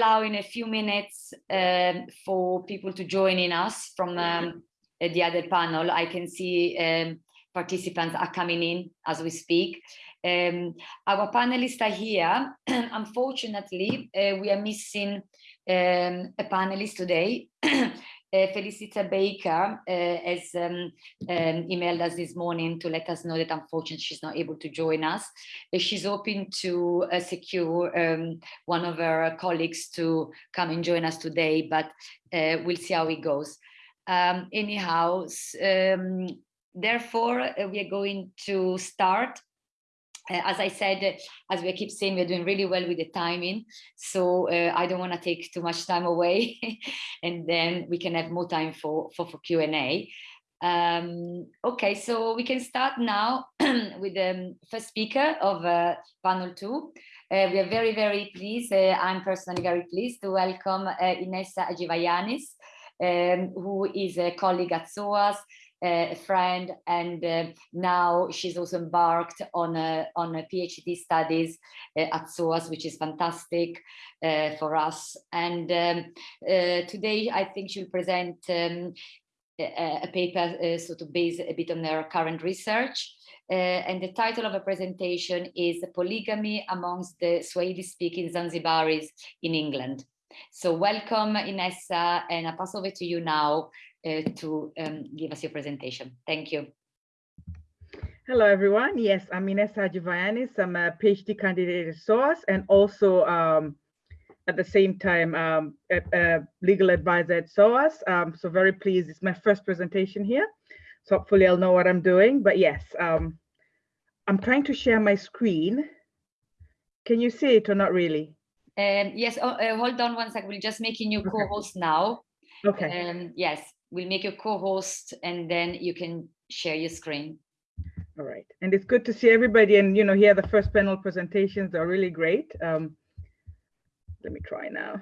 allow in a few minutes um, for people to join in us from um, the other panel. I can see um, participants are coming in as we speak. Um, our panelists are here. Unfortunately, uh, we are missing um, a panelist today. Uh, Felicita Baker uh, has um, um, emailed us this morning to let us know that unfortunately she's not able to join us. Uh, she's hoping to uh, secure um, one of her colleagues to come and join us today, but we'll see how it goes. Um, anyhow, um, therefore, we are going to start as I said, as we keep saying, we're doing really well with the timing. So uh, I don't want to take too much time away and then we can have more time for, for, for Q&A. Um, okay, so we can start now with the first speaker of uh, panel two. Uh, we are very, very pleased. Uh, I'm personally very pleased to welcome uh, Inessa Ajivayanis, um, who is a colleague at SOAS, a friend and uh, now she's also embarked on a, on a PhD studies uh, at SOAS, which is fantastic uh, for us. And um, today I think she'll present um, a, paper uh, sort of based a bit on her current research. Uh, and the title of the presentation is Polygamy Amongst the Swahili-speaking Zanzibaris in England. So welcome Inessa and I pass over to you now uh, to um, give us your presentation. Thank you. Hello, everyone. Yes, I'm Inessa Ajivayanis. I'm a PhD candidate at SOAS and also um, at the same time um, a, a, legal advisor at SOAS. Um, so very pleased. It's my first presentation here. So hopefully I'll know what I'm doing. But yes, um, I'm trying to share my screen. Can you see it or not really? Um, yes, oh, uh, hold on one second. We're just making you co-host now. Okay. Um, yes, we'll make you co-host and then you can share your screen. All right. And it's good to see everybody and, you know, here the first panel presentations are really great. Um, let me try now.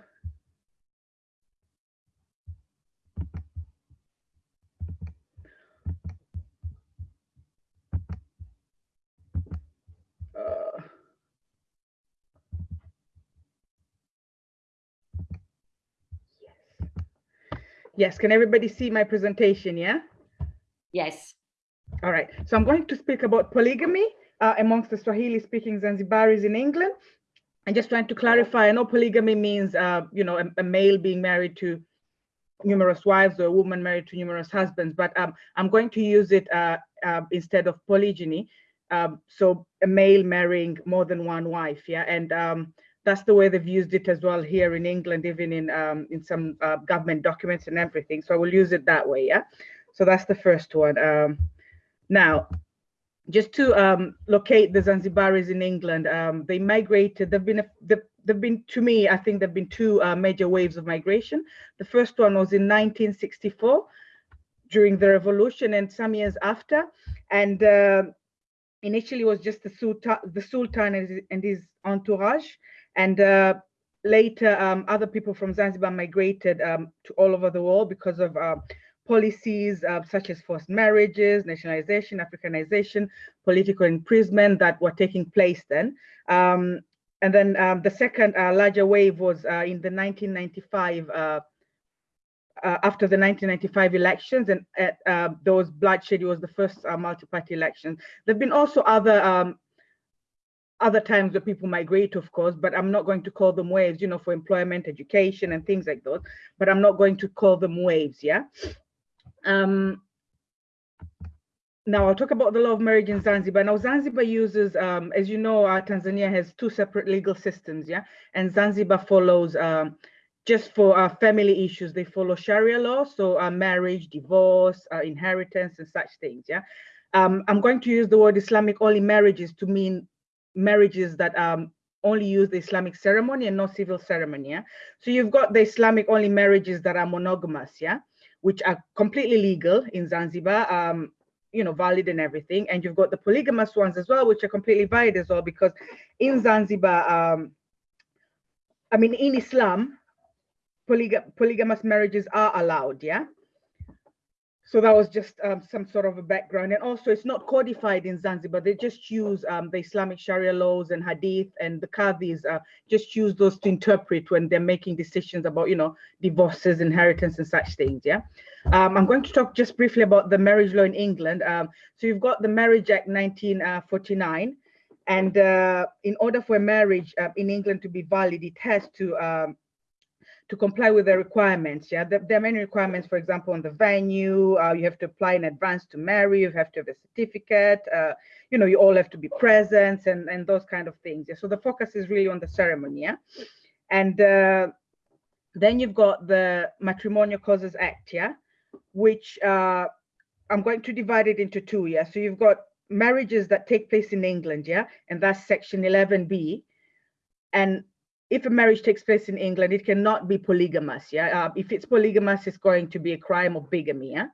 Yes, can everybody see my presentation, yeah? Yes. All right, so I'm going to speak about polygamy uh, amongst the Swahili-speaking Zanzibaris in England. And just trying to clarify, I know polygamy means, uh, you know, a, a, male being married to numerous wives or a woman married to numerous husbands, but um, I'm going to use it uh, uh instead of polygyny. Um, so a male marrying more than one wife, yeah? And um, that's the way they've used it as well here in England, even in um, in some uh, government documents and everything. So I will use it that way. Yeah. So that's the first one. Um, now, just to um, locate the Zanzibaris in England, um, they migrated. They've been a, there've been to me, I think there've been two uh, major waves of migration. The first one was in 1964 during the revolution and some years after, and uh, initially was just the sultan, the sultan and his, and his entourage and uh, later, um, other people from Zanzibar migrated um, to all over the world because of uh, policies uh, such as forced marriages, nationalization, Africanization, political imprisonment that were taking place then. Um, and then um, the second uh, larger wave was uh, in the 1995 uh, after the 1995 elections and those bloodshed was the first multi-party election. There've been also other um, other times where people migrate, of course, but I'm not going to call them waves, you know, for employment, education, and things like those. But I'm not going to call them waves, yeah. Um, now I'll talk about the law of marriage in Zanzibar. Now Zanzibar uses, um, as you know, uh, Tanzania has two separate legal systems, yeah, and Zanzibar follows um, just for uh, family issues. They follow Sharia law, so uh, marriage, divorce, uh, inheritance, and such things, yeah. Um, I'm going to use the word Islamic only marriages to mean marriages that um, only use the Islamic ceremony and no civil ceremony. Yeah? So you've got the Islamic only marriages that are monogamous, yeah, which are completely legal in Zanzibar, um, you know, valid and everything. And you've got the polygamous ones as well, which are completely valid as well, because in Zanzibar, um, I mean, in Islam, polyg polygamous marriages are allowed, yeah. So that was just um, some sort of a background. And also it's not codified in Zanzibar. They just use um, the Islamic Sharia laws and Hadith and the Qadis uh, just use those to interpret when they're making decisions about, you know, divorces, inheritance and such things, yeah? Um, I'm going to talk just briefly about the marriage law in England. Um, so you've got the Marriage Act 1949. And uh, in order for a marriage uh, in England to be valid, it has to um, to comply with the requirements. Yeah, there, there, are many requirements, for example, on the venue, uh, you have to apply in advance to marry, you have to have a certificate, uh, you know, you all have to be present and, and those kind of things. Yeah? So the focus is really on the ceremony. Yeah. And uh, then you've got the Matrimonial Causes Act, yeah, which uh, I'm going to divide it into two. Yeah. So you've got marriages that take place in England, yeah, and that's section 11b. And if a marriage takes place in England, it cannot be polygamous. Yeah, uh, if it's polygamous, it's going to be a crime of bigamy. Yeah,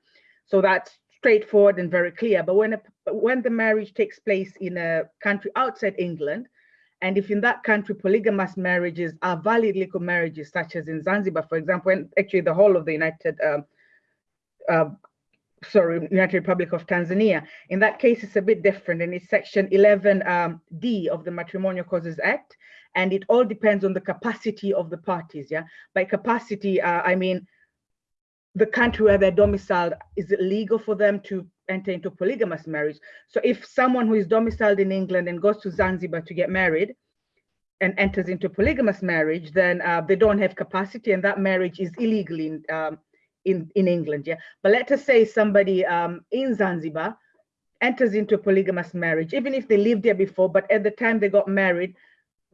so that's straightforward and very clear. But when a, when the marriage takes place in a country outside England, and if in that country polygamous marriages are valid legal marriages, such as in Zanzibar, for example, and actually the whole of the United, um, uh, sorry, United Republic of Tanzania, in that case, it's a bit different, and it's Section 11D um, of the Matrimonial Causes Act, and it all depends on the capacity of the parties. Yeah, by capacity, uh, I mean the country where they're domiciled. Is it legal for them to enter into polygamous marriage? So if someone who is domiciled in England and goes to Zanzibar to get married and enters into polygamous marriage, then uh, they don't have capacity, and that marriage is illegal in um, in in England. Yeah, but let us say somebody um, in Zanzibar enters into a polygamous marriage, even if they lived there before, but at the time they got married,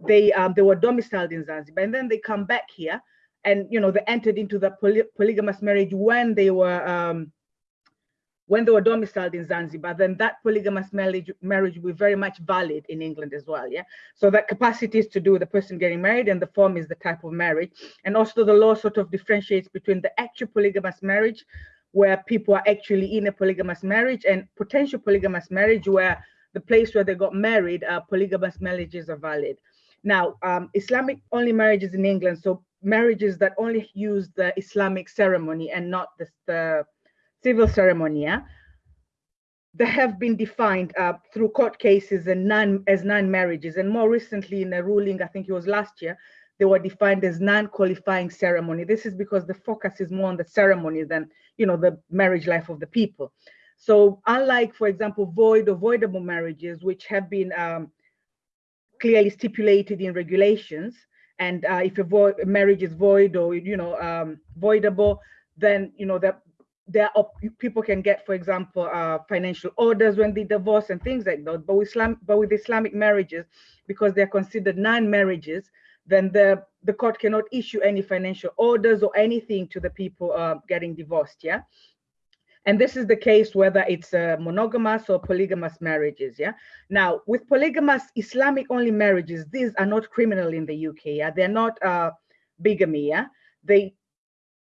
they um, they were domiciled in Zanzibar, and then they come back here, and you know they entered into the poly polygamous marriage when they were um, when they were domiciled in Zanzibar. Then that polygamous marriage marriage will be very much valid in England as well. Yeah. So that capacity is to do with the person getting married, and the form is the type of marriage, and also the law sort of differentiates between the actual polygamous marriage, where people are actually in a polygamous marriage, and potential polygamous marriage where the place where they got married, uh, polygamous marriages are valid. Now, um, Islamic only marriages in England, so marriages that only use the Islamic ceremony and not the, the civil ceremony, yeah? they have been defined uh, through court cases and non as non-marriages. And more recently in a ruling, I think it was last year, they were defined as non-qualifying ceremony. This is because the focus is more on the ceremony than, you know, the marriage life of the people. So unlike, for example, void avoidable marriages, which have been um, clearly stipulated in regulations. And uh, if a, a, marriage is void or you know um, voidable, then you know that there are people can get, for example, uh, financial orders when they divorce and things like that. But with Islam, but with Islamic marriages, because they're considered non-marriages, then the the court cannot issue any financial orders or anything to the people uh, getting divorced. Yeah. And this is the case whether it's uh, monogamous or polygamous marriages. Yeah. Now, with polygamous Islamic only marriages, these are not criminal in the UK. Yeah. They're not uh, bigamy. Yeah. They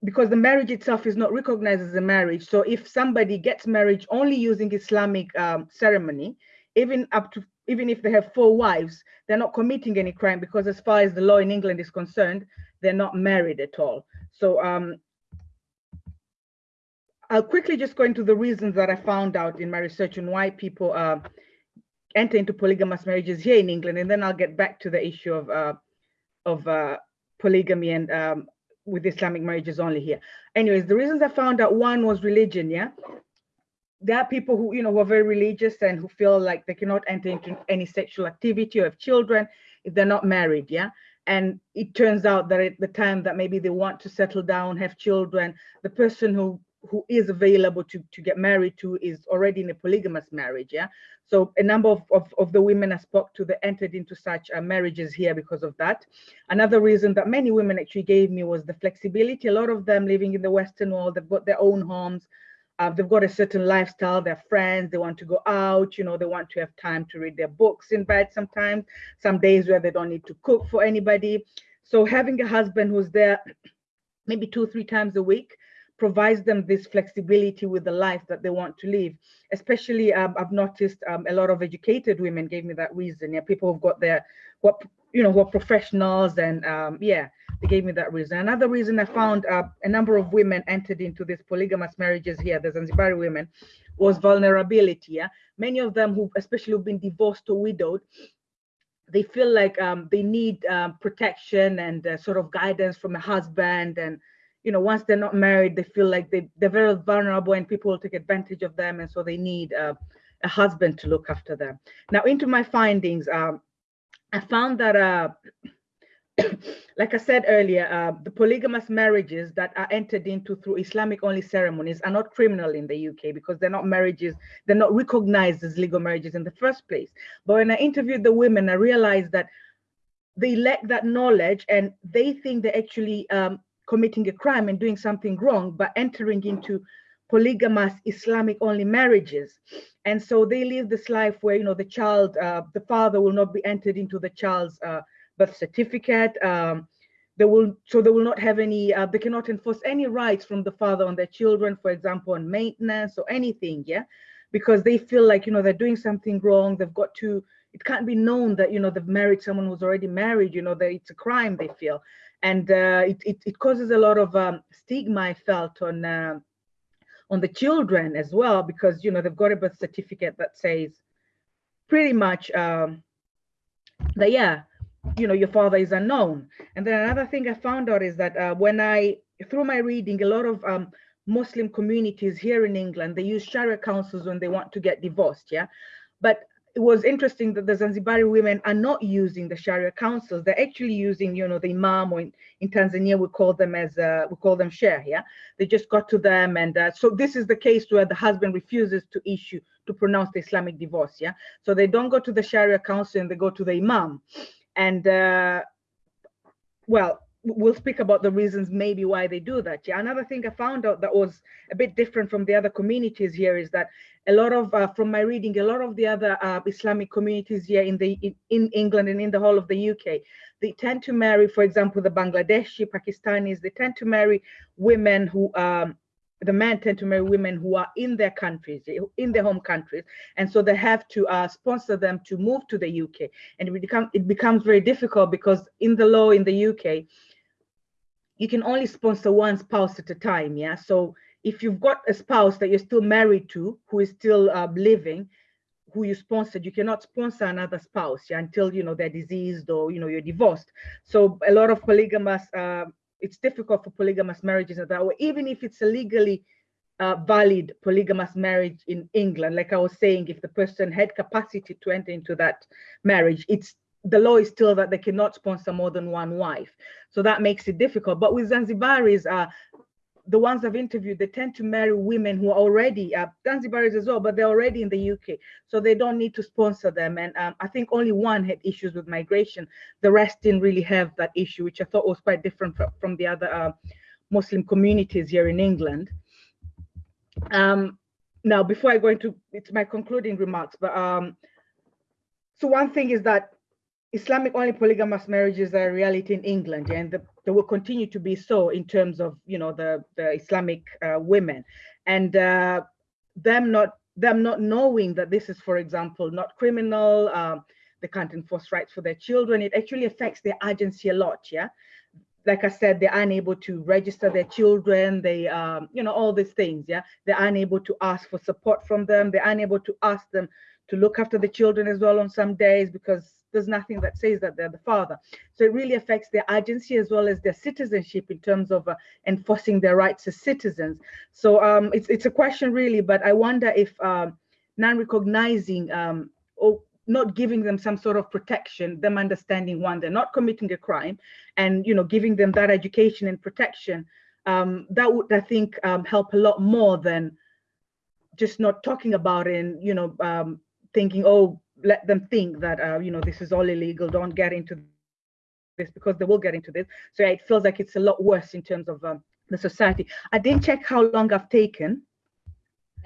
because the marriage itself is not recognized as a marriage. So if somebody gets married only using Islamic um, ceremony, even up to even if they have four wives, they're not committing any crime because as far as the law in England is concerned, they're not married at all. So um, I'll quickly just go into the reasons that I found out in my research on why people uh, enter into polygamous marriages here in England, and then I'll get back to the issue of uh, of uh, polygamy and um, with Islamic marriages only here. Anyways, the reasons I found out one was religion. Yeah, there are people who you know who are very religious and who feel like they cannot enter into any sexual activity or have children if they're not married. Yeah, and it turns out that at the time that maybe they want to settle down, have children, the person who who is available to, to get married to is already in a polygamous marriage. Yeah. So a number of, of, of the women I spoke to that entered into such uh, marriages here because of that. Another reason that many women actually gave me was the flexibility. A lot of them living in the Western world, they've got their own homes. Uh, they've got a certain lifestyle, they're friends, they want to go out, you know, they want to have time to read their books in bed sometimes, some days where they don't need to cook for anybody. So having a husband who's there maybe two, three times a week, provides them this flexibility with the life that they want to live. Especially, um, I've noticed um, a lot of educated women gave me that reason. Yeah, people who've got their what you know who are professionals and um, yeah, they gave me that reason. Another reason I found uh, a number of women entered into these polygamous marriages here, the Zanzibari women, was vulnerability. Yeah? Many of them who, especially who've been divorced or widowed, they feel like um, they need um, protection and uh, sort of guidance from a husband. And, you know, once they're not married, they feel like they, they're very vulnerable and people will take advantage of them. And so they need uh, a husband to look after them. Now into my findings, um, I found that, uh, like I said earlier, uh, the polygamous marriages that are entered into through Islamic only ceremonies are not criminal in the UK because they're not marriages, they're not recognized as legal marriages in the first place. But when I interviewed the women, I realized that they lack that knowledge and they think they're actually um, committing a crime and doing something wrong by entering into polygamous Islamic only marriages. And so they live this life where, you know, the child, uh, the father will not be entered into the child's uh, birth certificate. Um, they will, so they will not have any, uh, they cannot enforce any rights from the father on their children, for example, on maintenance or anything, yeah? Because they feel like, you know, they're doing something wrong. They've got to, it can't be known that, you know, they've married someone who's already married, you know, that it's a crime, they feel. And uh, it, it, it, causes a lot of um, stigma, I felt, on, uh, on the children as well, because, you know, they've got a birth certificate that says pretty much um, that, yeah, you know, your father is unknown. And then another thing I found out is that uh, when I, through my reading, a lot of um, Muslim communities here in England, they use Sharia councils when they want to get divorced, yeah? But it was interesting that the Zanzibari women are not using the Sharia councils. They're actually using, you know, the Imam, or in, in Tanzania, we call them as, uh, we call them Sheikh, yeah? They just got to them. And uh, so this is the case where the husband refuses to issue, to pronounce the Islamic divorce, yeah? So they don't go to the Sharia council and they go to the Imam. And uh, well, we'll speak about the reasons maybe why they do that. Yeah, another thing I found out that was a bit different from the other communities here is that a lot of, uh, from my reading, a lot of the other uh, Islamic communities here in the in, in, England and in the whole of the UK, they tend to marry, for example, the Bangladeshi, Pakistanis, they tend to marry women who um, the men tend to marry women who are in their countries, in their home countries, and so they have to uh, sponsor them to move to the UK. And it, become, it becomes very difficult because in the law in the UK, you can only sponsor one spouse at a time. Yeah. So if you've got a spouse that you're still married to, who is still uh, living, who you sponsored, you cannot sponsor another spouse yeah, until you know they're diseased or you know you're divorced. So a lot of polygamous uh, it's difficult for polygamous marriages that way, even if it's a legally uh, valid polygamous marriage in England. Like I was saying, if the person had capacity to enter into that marriage, it's the law is still that they cannot sponsor more than one wife. So that makes it difficult. But with Zanzibaris, uh, the ones I've interviewed, they tend to marry women who are already uh, Zanzibaris as well, but they're already in the UK, so they don't need to sponsor them. And um, I think only one had issues with migration. The rest didn't really have that issue, which I thought was quite different from, from the other uh, Muslim communities here in England. Um, now, before I go into it's my concluding remarks, but um, so one thing is that Islamic only polygamous marriages are a reality in England, and the, they will continue to be so in terms of you know the the Islamic uh, women, and uh, them not them not knowing that this is, for example, not criminal. Um, they can't enforce rights for their children. It actually affects their agency a lot. Yeah, like I said, they're unable to register their children. They, um, you know, all these things. Yeah, they're unable to ask for support from them. They're unable to ask them to look after the children as well on some days because there's nothing that says that they're the father. So it really affects their agency as well as their citizenship in terms of uh, enforcing their rights as citizens. So um, it's, it's a question really, but I wonder if um, non-recognizing um, or not giving them some sort of protection, them understanding one, they're not committing a crime and, you know, giving them that education and protection, um, that would, I think, um, help a lot more than just not talking about it and, you know, um, thinking, oh, let them think that uh, you know this is all illegal don't get into this because they will get into this. So yeah, it feels like it's a lot worse in terms of um, the society. I didn't check how long i've taken.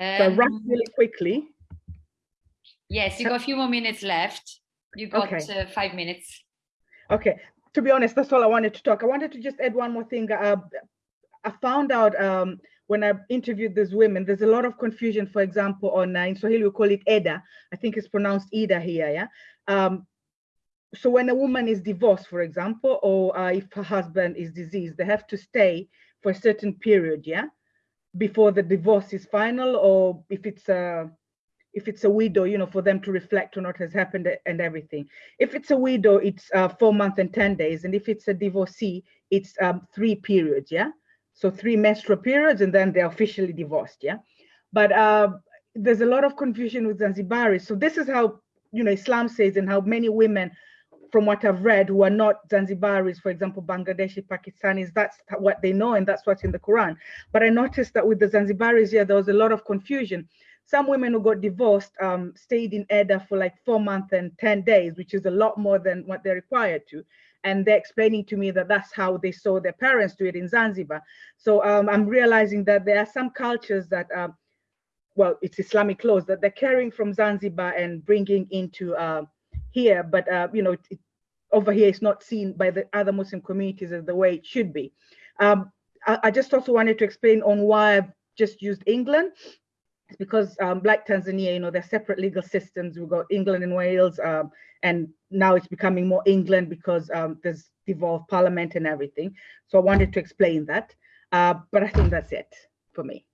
Um, so i um, really quickly. Yes you got a few more minutes left. You got okay. uh, five minutes. Okay. To be honest that's all i wanted to talk. I wanted to just add one more thing. Uh, i found out um, when I interviewed these women, there's a lot of confusion, for example, on uh, in Swahili, we call it Eda. I think it's pronounced Ida here, yeah? Um, so when a woman is divorced, for example, or uh, if her husband is diseased, they have to stay for a certain period, yeah, before the divorce is final, or if it's a if it's a widow, you know, for them to reflect on what has happened and everything. If it's a widow, it's uh, four months and 10 days. And if it's a divorcee, it's um, three periods, yeah? So three menstrual periods and then they're officially divorced, yeah? But uh, there's a lot of confusion with Zanzibaris. So this is how, you know, Islam says and how many women from what I've read who are not Zanzibaris, for example, Bangladeshi, Pakistanis, that's what they know and that's what's in the Quran. But I noticed that with the Zanzibaris here, there was a lot of confusion. Some women who got divorced um, stayed in Eda for like four months and 10 days, which is a lot more than what they're required to. And they're explaining to me that that's how they saw their parents do it in Zanzibar. So um, I'm realizing that there are some cultures that uh, well, it's Islamic laws that they're carrying from Zanzibar and bringing into uh, here, but uh, you know, it, over here it's not seen by the other Muslim communities as the way it should be. Um, I, I, just also wanted to explain on why I've just used England. Because um, like Tanzania, you know, they're separate legal systems. We've got England and Wales, um, and now it's becoming more England because um, there's devolved parliament and everything. So I wanted to explain that, uh, but I think that's it for me.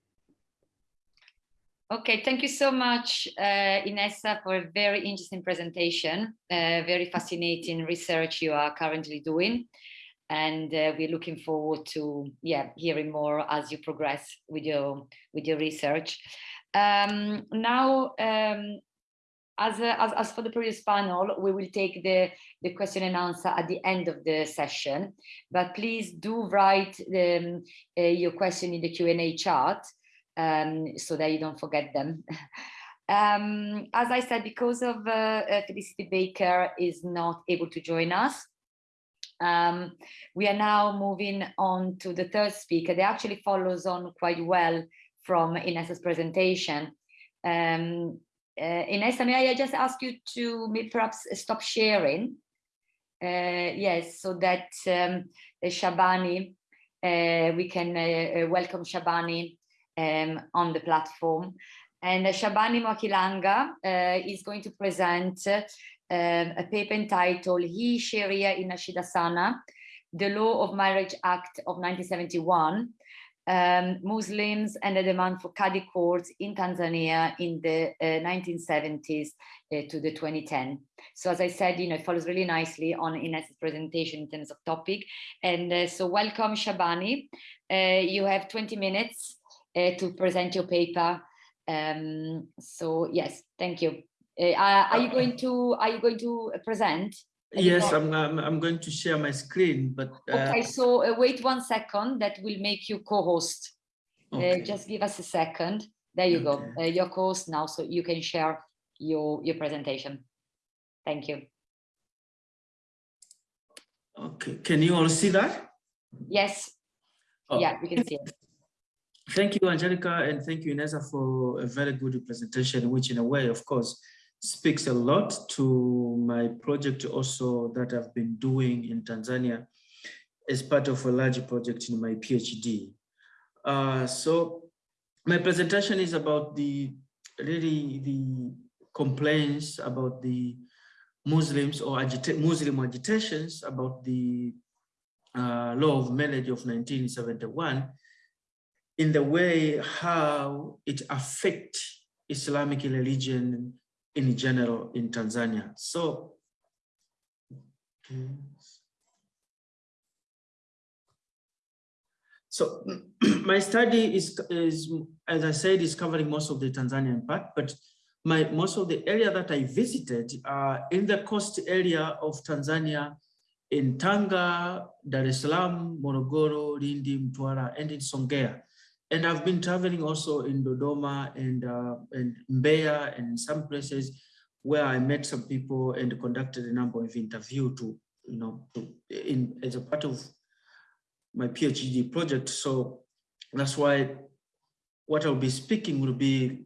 Okay, thank you so much, uh, Inessa, for a very interesting presentation, uh, very fascinating research you are currently doing. And uh, we're looking forward to yeah, hearing more as you progress with your, with your research. Um, now, um, as, as, as for the previous panel, we will take the, the question and answer at the end of the session, but please do write um, uh, your question in the Q&A chat um, so that you don't forget them. um, as I said, because of uh, uh, Felicity Baker is not able to join us, um, we are now moving on to the third speaker. That actually follows on quite well from Inessa's presentation. Um, uh, Inessa, may I just ask you to perhaps stop sharing? Uh, yes, so that um, Shabani, uh, we can uh, uh, welcome Shabani um, on the platform. And uh, Shabani Mwakilanga uh, is going to present uh, a paper entitled He Sharia in Nashidasana, the Law of Marriage Act of 1971, um, Muslims and the demand for Qadi courts in Tanzania in the uh, 1970s uh, to the 2010. So as I said, you know, it follows really nicely on Inessa's presentation in terms of topic. And uh, so welcome Shabani. you have 20 minutes uh, to present your paper. Um, so yes, thank you. Uh, are you going to are you going to present? Yes, I'm, I'm, I'm going to share my screen, but uh... okay. So uh, wait one second. That will make you co-host. Uh, okay. Uh, just give us a second. There you okay. go. Uh, your co-host now, so you can share your your presentation. Thank you. Okay. Can you all see that? Yes. Oh. Yeah, we can see it. Thank you, Angelica, and thank you, Inessa, for a very good presentation, which in a way, of course, speaks a lot to my project also that I've been doing in Tanzania as part of a large project in my PhD. Uh, so my presentation is about the really the complaints about the Muslims or agita Muslim agitations about the uh, law of marriage of 1971 in the way how it affect Islamic religion in general in Tanzania. So, so my study is, is, as I said, is covering most of the Tanzanian part, but my most of the area that I visited are in the coast area of Tanzania, in Tanga, Dar es Salaam, Morogoro, Lindi, Mtwara, and in Songea. And I've been traveling also in Dodoma and, uh, and Mbeya and some places where I met some people and conducted a number of interviews to, you know, to, in as a part of my PhD project. So that's why what I'll be speaking will be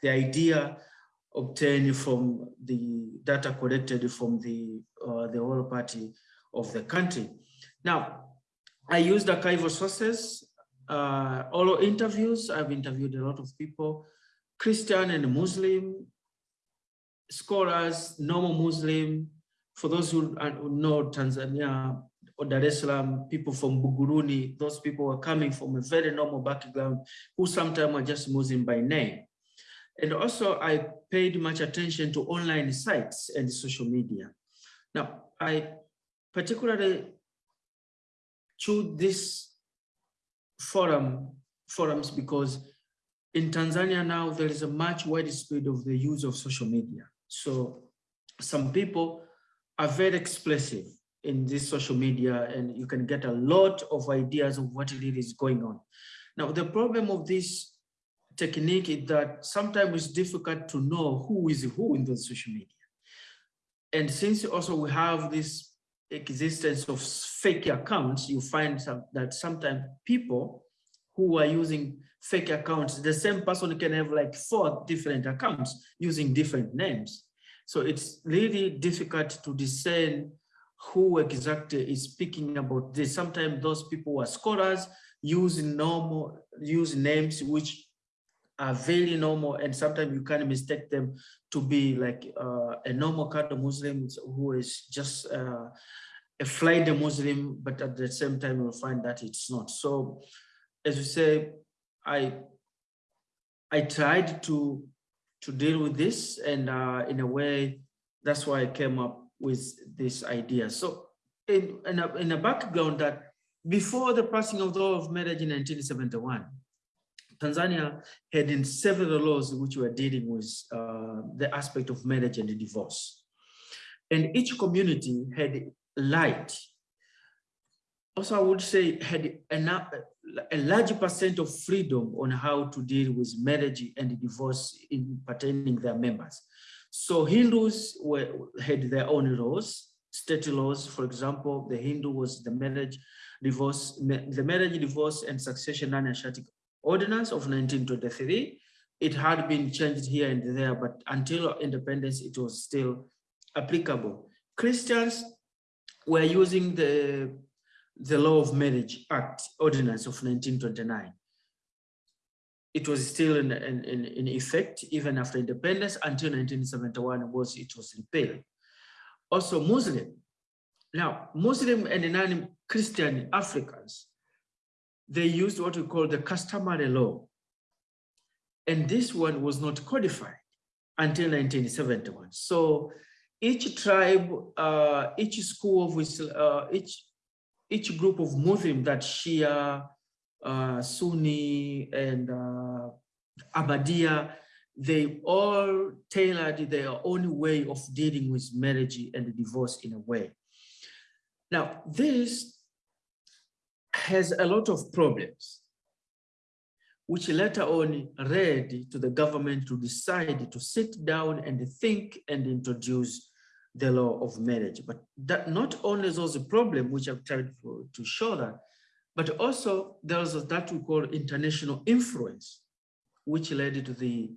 the idea obtained from the data collected from the uh, the whole party of the country. Now, I used archival sources uh, all interviews. I've interviewed a lot of people, Christian and Muslim, scholars, normal Muslim, for those who know Tanzania or Dar es Salaam, people from Buguruni, those people are coming from a very normal background who sometimes are just Muslim by name. And also I paid much attention to online sites and social media. Now, I particularly choose this forum forums because in Tanzania now there is a much widespread of the use of social media. So some people are very expressive in this social media and you can get a lot of ideas of what it is going on. Now, the problem of this technique is that sometimes it's difficult to know who is who in the social media. And since also we have this existence of fake accounts, you find some, that sometimes people who are using fake accounts, the same person can have like four different accounts using different names. So it's really difficult to discern who exactly is speaking about this. Sometimes those people are scholars use normal, use names which are very normal and sometimes you can mistake them to be like uh, a normal kind of Muslim who is just uh, a flight Muslim, but at the same time you'll find that it's not. So as you say, I I tried to to deal with this and uh, in a way, that's why I came up with this idea. So in, in, a, in a background that before the passing of the law of marriage in 1971, Tanzania had in several laws which were dealing with uh, the aspect of marriage and divorce. And each community had light. Also, I would say had enough, a large percent of freedom on how to deal with marriage and divorce in pertaining their members. So Hindus were, had their own laws, state laws. For example, the Hindu was the marriage, divorce, the marriage, divorce, and succession non-asiatic ordinance of 1923. It had been changed here and there, but until independence, it was still applicable. Christians were using the, the Law of Marriage Act ordinance of 1929 it was still in, in, in, effect even after independence until 1971 was it was repealed. Also Muslim. Now, Muslim and non-Christian Africans, they used what we call the customary law. And this one was not codified until 1971. So each tribe, uh, each school of uh, each each group of Muslim that Shia, uh, Sunni and uh, Ahmadiyya, they all tailored their own way of dealing with marriage and divorce in a way. Now, this has a lot of problems, which later on led to the government to decide to sit down and think and introduce the law of marriage. But that not only those problems, which I've tried to, show that, but also there was that we call international influence, which led to the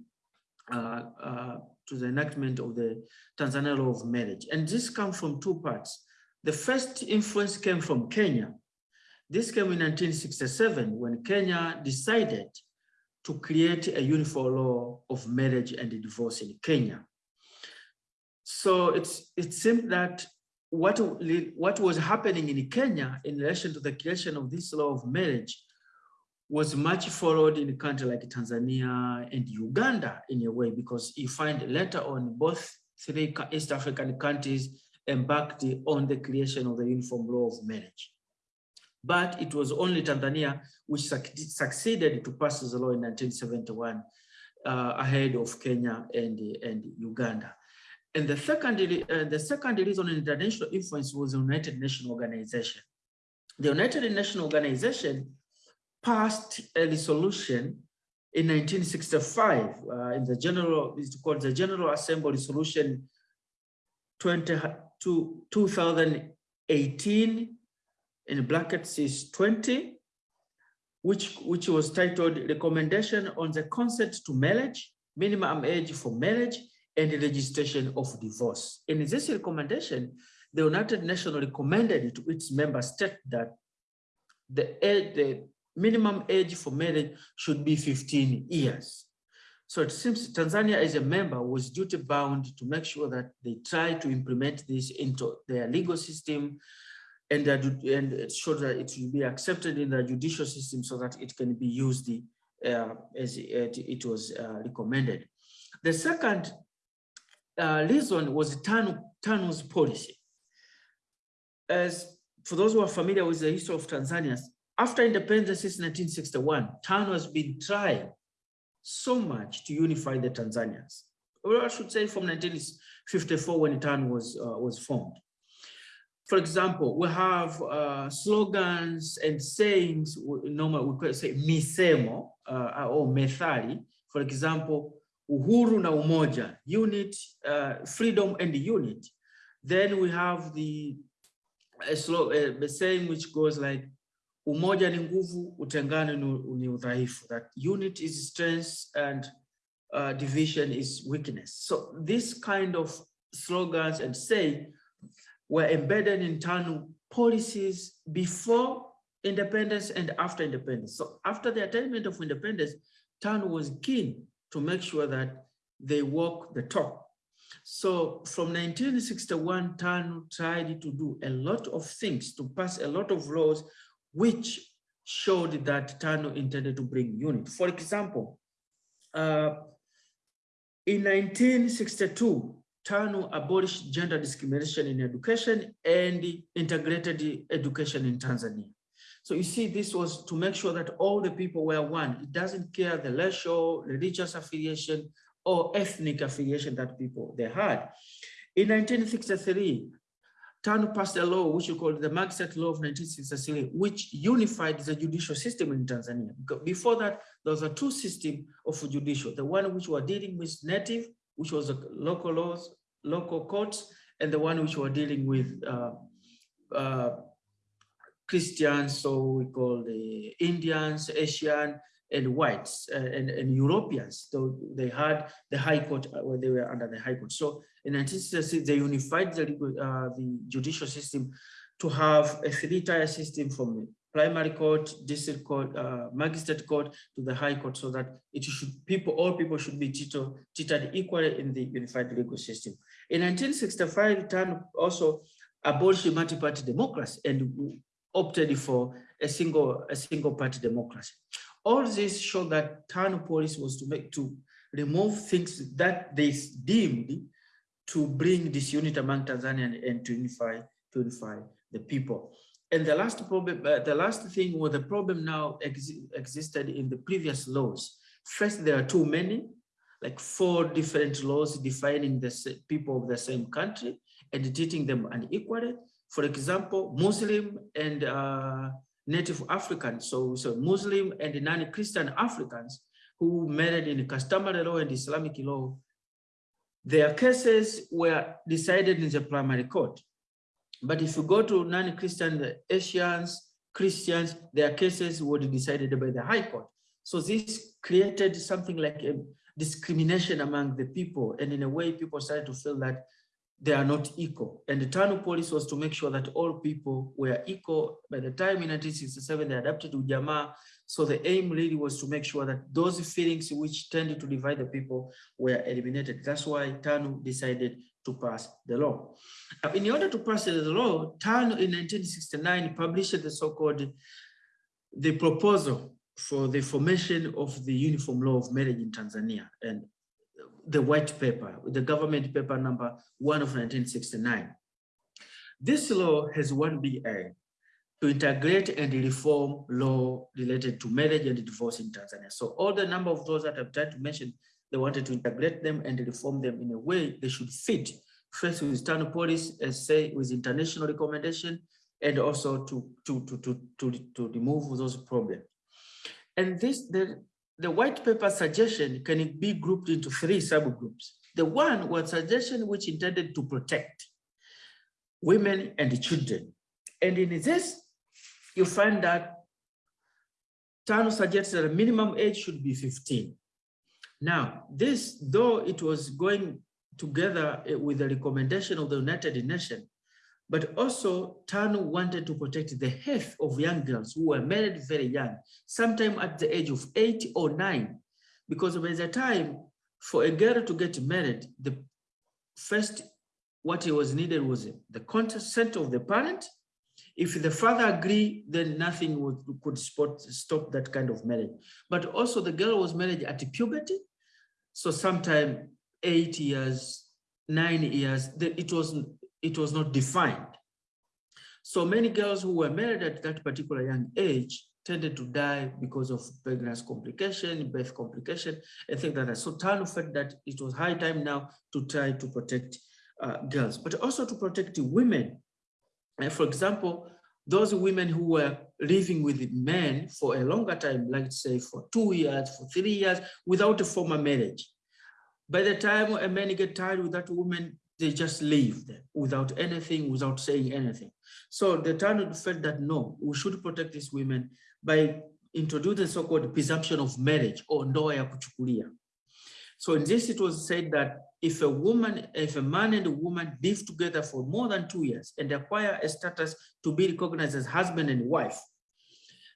uh, uh, to the enactment of the Tanzania law of marriage. And this comes from two parts. The first influence came from Kenya. This came in 1967 when Kenya decided to create a uniform law of marriage and divorce in Kenya. So it's, it seemed that what, what was happening in Kenya in relation to the creation of this law of marriage was much followed in a country like Tanzania and Uganda in a way, because you find later on both three East African countries embarked on the creation of the uniform law of marriage. But it was only Tanzania which succeeded to pass the law in 1971 uh, ahead of Kenya and, and Uganda. And the second, uh, the second reason international influence was the United Nations Organization. The United Nations Organization passed a resolution in 1965 uh, in the general, it's called the General Assembly Resolution 20, 2018, in brackets is 20, which, which was titled Recommendation on the Consent to Marriage, Minimum Age for Marriage, and registration of divorce. In this recommendation, the United Nations recommended to its member state that the, the minimum age for marriage should be 15 years. So it seems Tanzania as a member was duty bound to make sure that they try to implement this into their legal system and, that, and ensure that it will be accepted in the judicial system so that it can be used uh, as it, it was uh, recommended. The second uh, reason was TANU, TANU's policy. As for those who are familiar with the history of Tanzania, after independence since 1961, TANU has been trying so much to unify the Tanzanians. Or I should say from 1954 when TANU was, uh, was formed. For example, we have uh, slogans and sayings, normally we could say misemo uh, or methali. For example, uhuru na umoja, unit, uh, freedom and unit. Then we have the a slogan, the saying which goes like umoja ni nguvu, utengano ni udhaifu. That unit is strength and uh, division is weakness. So this kind of slogans and say were embedded in TANU policies before independence and after independence. So after the attainment of independence, TANU was keen to make sure that they walk the talk. So from 1961, TANU tried to do a lot of things, to pass a lot of laws, which showed that TANU intended to bring unity. For example, uh, in 1962, TANU abolished gender discrimination in education and integrated education in Tanzania. So you see, this was to make sure that all the people were one. It doesn't care the racial, religious affiliation, or ethnic affiliation that people they had. In 1963, TANU passed a law which we call the Magistrate Law of 1963, which unified the judicial system in Tanzania. Before that, there was a two system of judicial, the one which were dealing with native which was the local laws, local courts, and the one which were dealing with uh, uh, Christians, so we call the Indians, Asian, and whites uh, and, and Europeans. So they had the High Court uh, they were under the High Court. So in 1966, they unified the, uh, the judicial system to have a three-tier system from primary court, district court, uh, magistrate court to the high court so that it should people, all people should be treated, treated equally in the unified legal system. In 1965, TAN also abolished multi-party democracy and opted for a single, a single party democracy. All this showed that TANU policy was to make to remove things that they deemed to bring disunity among Tanzania and to unify, to unify the people. And the last problem, uh, the last thing was the problem now ex existed in the previous laws. First, there are too many, like four different laws defining the people of the same country and treating them unequally. For example, Muslim and uh, Native Africans, so, so Muslim and non-Christian Africans who married in customary law and Islamic law, their cases were decided in the primary court. But if you go to non-Christian Asians, Christians, their cases were decided by the High Court. So this created something like a discrimination among the people. And in a way, people started to feel that they are not equal. And the TANU policy was to make sure that all people were equal. By the time in 1967, they adapted Ujamaa. So the aim really was to make sure that those feelings which tended to divide the people were eliminated. That's why TANU decided to pass the law. Uh, in order to pass the law, TANU in 1969 published the so-called the proposal for the formation of the uniform law of marriage in Tanzania and the white paper, the government paper number one of 1969. This law has one big aim to integrate and reform law related to marriage and divorce in Tanzania. So all the number of those that I've tried to mention they wanted to integrate them and reform them in a way they should fit first with TANU policy, as say with international recommendation, and also to, to, to, to, to, to remove those problems. And this, the, the white paper suggestion can be grouped into three subgroups. The one was suggestion which intended to protect women and children. And in this, you find that TANU suggests that the minimum age should be 15. Now, this, though it was going together eh, with the recommendation of the United Nations, but also TANU wanted to protect the health of young girls who were married very young, sometime at the age of eight or nine. because by the time for a girl to get married, the first what was needed was the consent of the parent. If the father agreed, then nothing would, could stop that kind of marriage. But also the girl was married at puberty. So sometime eight years, nine years, it was, it was not defined. So many girls who were married at that particular young age tended to die because of pregnancy complication, birth complication, and things like that. So TANU felt that it was high time now to try to protect uh, girls, but also to protect women. And for example, those women who were living with men for a longer time, like say for two years, for three years, without a formal marriage. By the time a man get tired with that woman, they just leave them without anything, without saying anything. So the TANU felt that no, we should protect these women by introducing so-called presumption of marriage or ndoa ya kuchukulia. So in this, it was said that if a woman, if a man and a woman live together for more than two years and acquire a status to be recognized as husband and wife,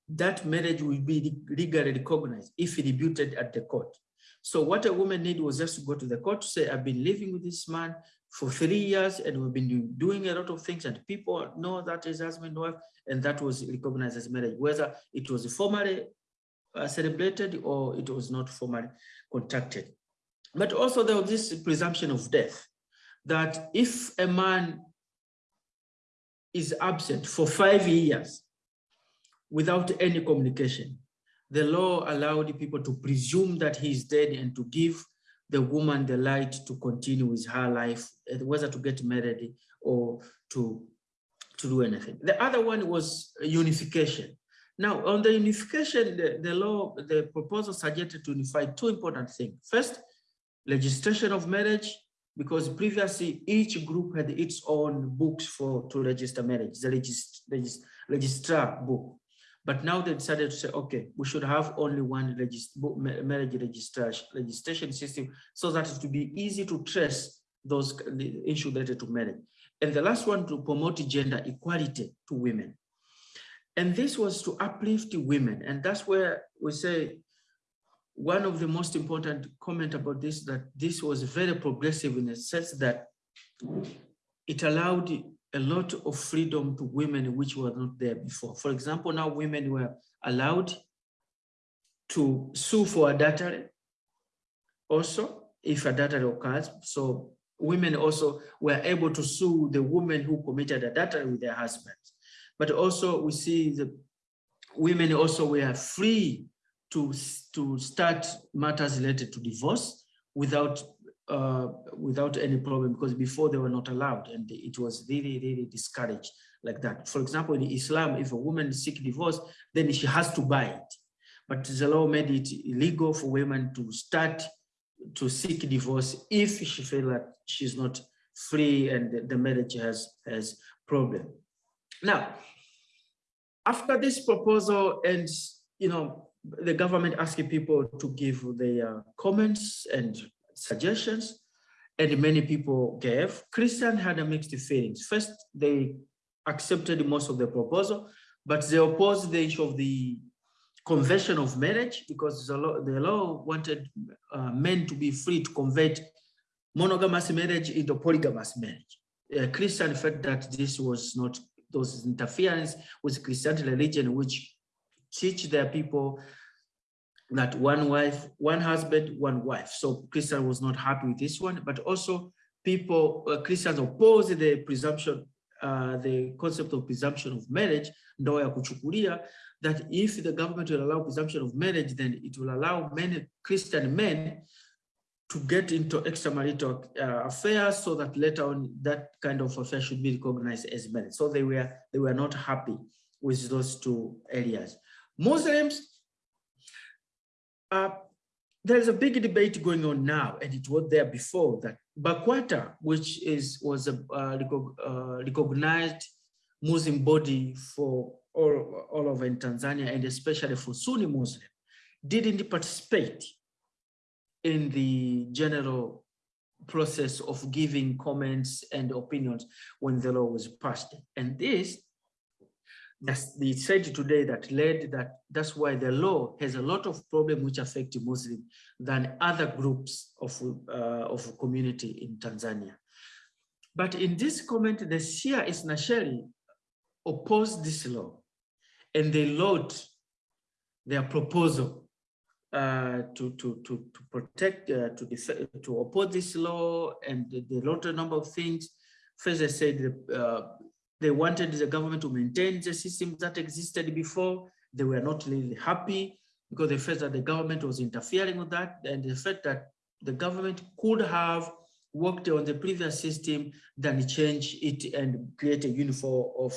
that marriage will be legally recognized if debuted at the court. So what a woman need was just to go to the court to say, I've been living with this man for three years and we've been doing a lot of things and people know that is husband and wife and that was recognized as marriage, whether it was formally uh, celebrated or it was not formally contracted. But also there was this presumption of death, that if a man is absent for five years without any communication, the law allowed people to presume that he is dead and to give the woman the right to continue with her life, whether to get married or to, to do anything. The other one was unification. Now, on the unification, the, the law, the proposal suggested to unify two important things. First, registration of marriage, because previously each group had its own books for to register marriage, the regist, regist, registrar book. But now they decided to say, okay, we should have only one regist marriage registration, registration system so that it will be easy to trace those issues related to marriage. And the last one to promote gender equality to women. And this was to uplift women. And that's where we say one of the most important comment about this, that this was very progressive in the sense that it allowed a lot of freedom to women which were not there before. For example, now women were allowed to sue for adultery also if adultery occurs. So women also were able to sue the woman who committed adultery with their husbands. But also we see the women also were free to, to start matters related to divorce without uh, without any problem because before they were not allowed and it was really, really discouraged like that. For example, in Islam, if a woman seek divorce, then she has to buy it. But the law made it illegal for women to start to seek divorce if she feel that she's not free and the marriage has, has problem. Now, after this proposal and, you know, the government asking people to give their comments and suggestions, and many people gave. Christian had a mixed feelings. First, they accepted most of the proposal, but they opposed the issue of the conversion of marriage because the law, the law wanted uh, men to be free to convert monogamous marriage into polygamous marriage. Uh, Christian felt that this was not those interference with Christian religion, which teach their people that one wife, one husband, one wife. So Christian was not happy with this one, but also people, uh, Christians oppose the presumption, uh, the concept of presumption of marriage, that if the government will allow presumption of marriage, then it will allow many Christian men to get into extramarital uh, affairs so that later on that kind of affair should be recognized as marriage. So they were, they were not happy with those two areas. Muslims uh, there's a big debate going on now, and it was there before that BAKWATA, which is was a uh, uh, recognized Muslim body for all, all over in Tanzania, and especially for Sunni Muslim, didn't participate in the general process of giving comments and opinions when the law was passed. And this that's the said today that led that that's why the law has a lot of problem which affect Muslim than other groups of uh, of community in Tanzania. But in this comment, the Shia Isnasheri opposed this law and they load their proposal uh, to, to, to, to protect, uh, to, to oppose this law and they, wrote a number of things. First, they said uh, they wanted the government to maintain the systems that existed before. They were not really happy because they felt that the government was interfering with that and the fact that the government could have worked on the previous system than change it and create a uniform of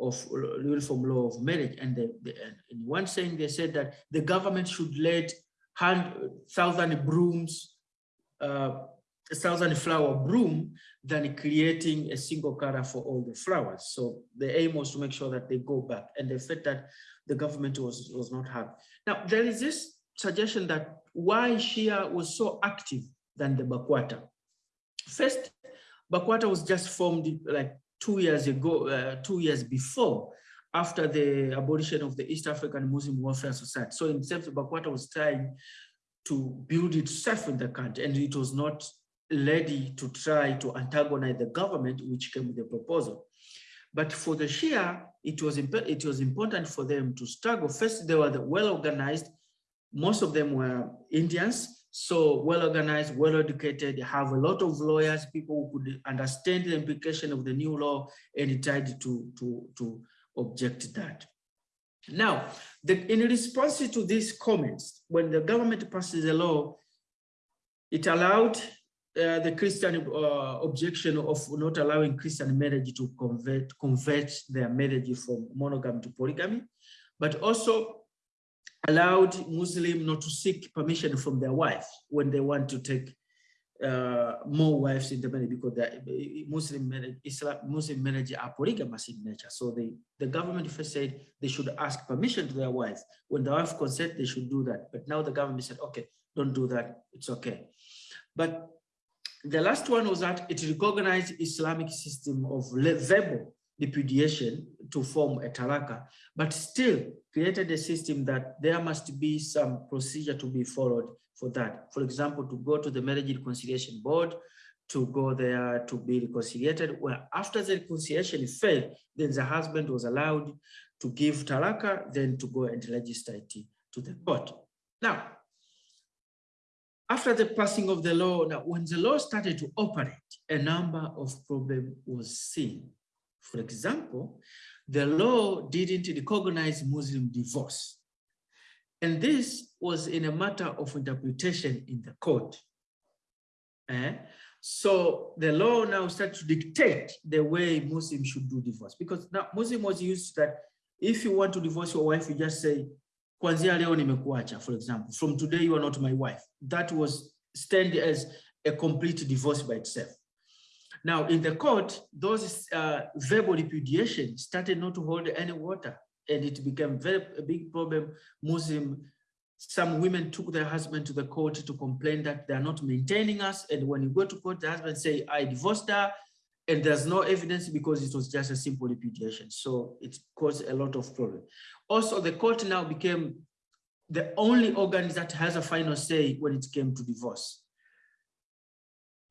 of uniform law of marriage. And in one saying, they said that the government should let hundred thousand brooms, uh, a thousand flower broom than creating a single color for all the flowers. So the aim was to make sure that they go back and the fact that the government was, was not happy. Now, there is this suggestion that why Shia was so active than the Bakwata. First, Bakwata was just formed like two years ago, uh, two years before, after the abolition of the East African Muslim Welfare Society. So in terms of Bakwata was trying to build itself in the country and it was not ready to try to antagonize the government, which came with the proposal. But for the Shia, it was, it was important for them to struggle. First, they were well organized. Most of them were Indians, so well organized, well educated, They have a lot of lawyers, people who could understand the implication of the new law and tried to, to, to object that. Now, the, in response to these comments, when the government passes a law, it allowed uh, the Christian uh, objection of not allowing Christian marriage to convert, convert their marriage from monogamy to polygamy, but also allowed Muslim not to seek permission from their wife when they want to take uh, more wives in the marriage because the Muslim marriage, Islam, Muslim marriage are polygamous in nature. So they, the government first said they should ask permission to their wife. When the wife consent, they should do that. But now the government said, okay, don't do that. It's okay. But the last one was that it recognized Islamic system of verbal repudiation to form a talaka, but still created a system that there must be some procedure to be followed for that. For example, to go to the marriage reconciliation board, to go there to be reconciliated. Well, after the reconciliation failed, then the husband was allowed to give talaka, then to go and register it to the court. Now, after the passing of the law, now when the law started to operate, a number of problems was seen. For example, the law didn't recognize Muslim divorce. And this was in a matter of interpretation in the court. Eh? So the law now started to dictate the way Muslims should do divorce because now Muslim was used that if you want to divorce your wife, you just say, Kwanzia leo nimekuacha, for example, from today you are not my wife. That was stand as a complete divorce by itself. Now, in the court, those uh, verbal repudiation started not to hold any water, and it became very a big problem. Muslim, some women took their husband to the court to complain that they are not maintaining us, and when you go to court, the husband say, "I divorced her," and there's no evidence because it was just a simple repudiation. So it caused a lot of problem. Also, the court now became the only organ that has a final say when it came to divorce.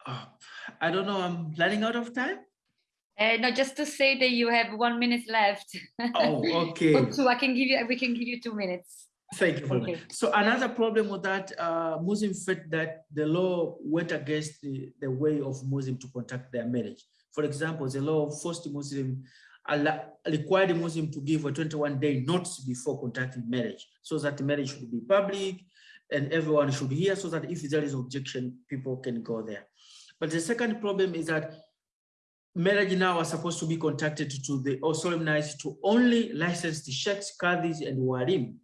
Uh, I don't know, I'm running out of time. Uh, no, just to say that you have one minute left. Oh, okay. or two, I can give you, we can give you two minutes. Thank you Okay. So another problem with that, uh, Muslim felt that the law went against the, the way of Muslim to conduct their marriage. For example, the law forced Muslim, required required Muslim to give a 21 day notice before conducting marriage, so that the marriage should be public and everyone should hear, so that if there is objection, people can go there. But the second problem is that marriage now are supposed to be conducted to the or solemnized to only licensed sheikhs, qadis, and warim.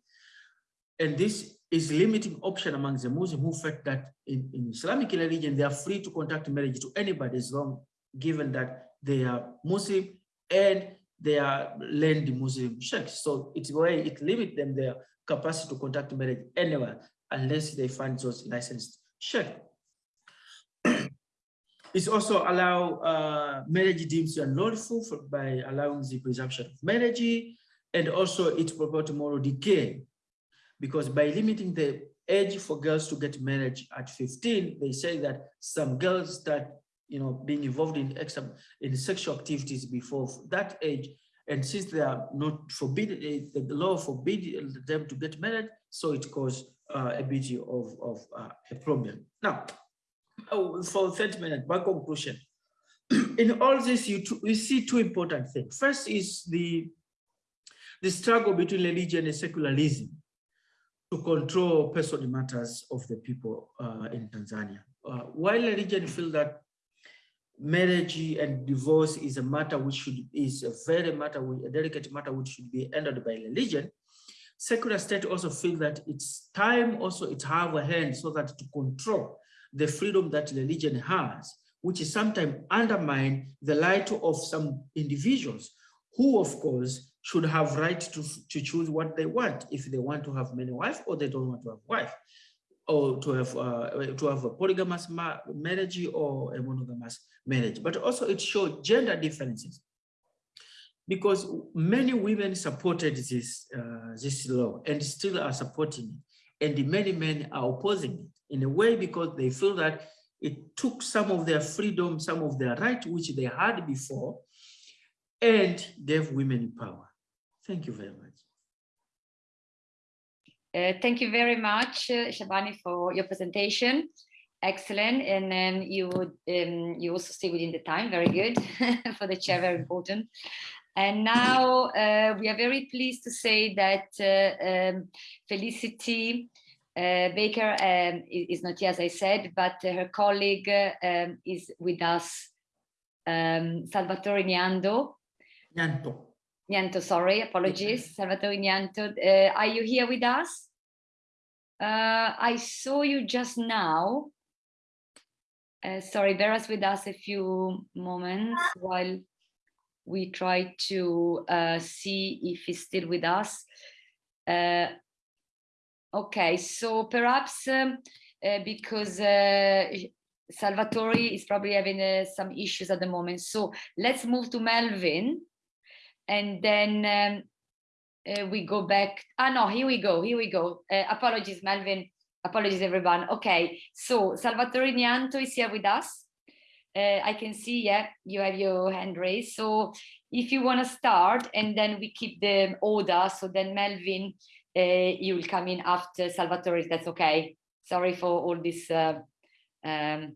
And this is limiting option among the Muslim who felt that in, in Islamic religion, they are free to conduct marriage to anybody as long given that they are Muslim and they are learned Muslim sheikhs. So it's way it limit them their capacity to conduct marriage anywhere unless they find those licensed sheikh. It's also allow uh, marriage deemed unlawful for, by allowing the presumption of marriage and also it promotes moral decay because by limiting the age for girls to get married at 15, they say that some girls start, you know, being involved in extra in sexual activities before that age. And since they are not forbidden, eh, the law forbids them to get married, so it caused uh, a bit of, of uh, a problem. Now, oh, for 30 minutes, my conclusion. in all this, you, you see two important things. First is the, the struggle between religion and secularism to control personal matters of the people uh, in Tanzania. Uh, while religion feel that marriage and divorce is a matter which should is a very matter, a delicate matter which should be handled by religion, secular state also feel that it's time also it have a hand so that to control the freedom that religion has, which is sometimes undermine the right of some individuals who of course should have right to, to choose what they want if they want to have many wife or they don't want to have wife or to have uh, to have a polygamous ma marriage or a monogamous marriage. But also it shows gender differences. Because many women supported this uh, this law and still are supporting it. And many men are opposing it in a way because they feel that it took some of their freedom some of their right which they had before and gave women power. Thank you very much. Uh, thank you very much, uh, Shabani, for your presentation. Excellent, and then you would um, you also stay within the time. Very good for the chair. Very important. And now uh, we are very pleased to say that uh, um, Felicity uh, Baker um, is not here, as I said, but her colleague um, is with us, um, Salvatore Niando. Nianto. Nianto, sorry, apologies. Salvatore Nianto, uh, are you here with us? Uh, I saw you just now. Uh, sorry, bear us with us a few moments while we try to uh, see if he's still with us. Uh, okay, so perhaps um, uh, because Salvatore is probably having some issues at the moment. So let's move to Melvin and then um, uh, we go back. Ah, no, here we go, here we go. Uh, apologies, Melvin. Apologies, everyone. Okay, so Salvatore Nianto is here with us. Uh, I can see, yeah, you have your hand raised. So if you want to start and then we keep the order, so then Melvin, uh, you will come in after Salvatore, that's okay. Sorry for all this uh, um,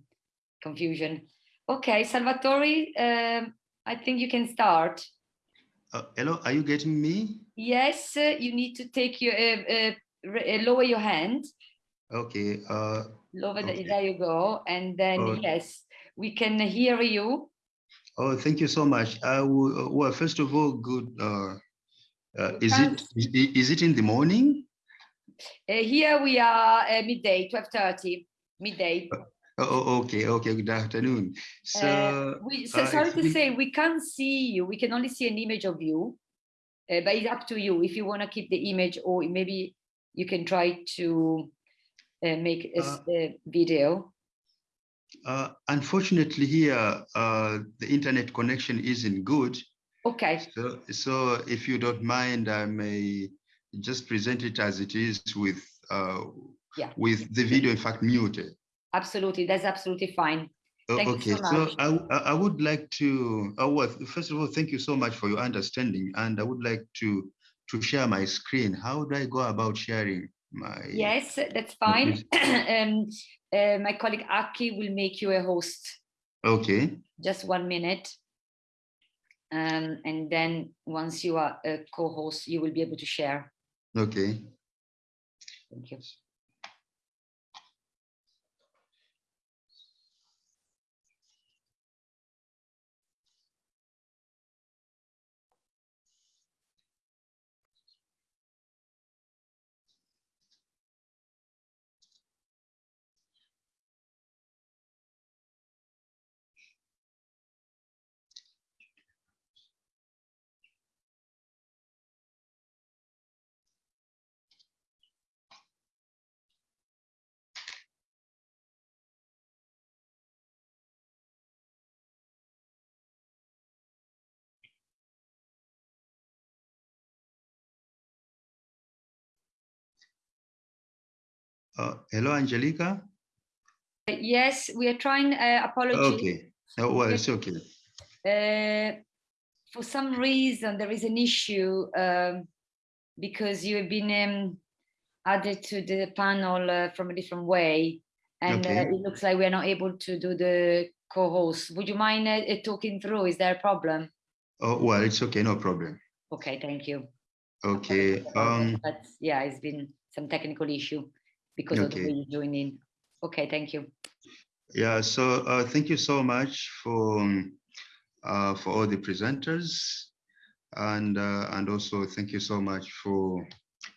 confusion. Okay, Salvatore, um, I think you can start. Uh, hello, are you getting me? Yes, uh, you need to take your uh, uh lower your hand. Okay. Uh, lower okay. The, there you go, and then oh. yes, we can hear you. Oh, thank you so much. I will, uh, well, first of all, good. is it is, is it in the morning? here we are midday, twelve thirty, midday. Oh, okay, okay. Good afternoon. So, uh, we, so uh, sorry to say, we can't see you. We can only see an image of you, uh, but it's up to you if you want to keep the image, or maybe you can try to uh, make a, uh, video. Uh, unfortunately, here the internet connection isn't good. Okay. So, so if you don't mind, I may just present it as it is with yeah. with the video, in fact, muted. Absolutely, that's absolutely fine. Thank okay, so, so, I, I would like to, oh, well, first of all, thank you so much for your understanding. And I would like to to share my screen. How do I go about sharing my? Yes, that's fine. um, uh, my colleague Aki will make you a host. Okay. Just one minute. Um, and then once you are a co-host, you will be able to share. Okay. Thank you. Uh, hello, Angelica. Yes, we are trying, uh, apologies. Okay. Oh, well, it's okay. Uh, for some reason, there is an issue um, because you have been um, added to the panel uh, from a different way. And uh, Okay. it looks like we are not able to do the co-host. Would you mind uh, uh, talking through? Is there a problem? Oh, well, it's okay, no problem. Okay, thank you. Okay. Um, But yeah, it's been some technical issue because of the Okay. way you join in. Okay, thank you. yeah, so uh, thank you so much for um, uh, for all the presenters, and uh, and also thank you so much for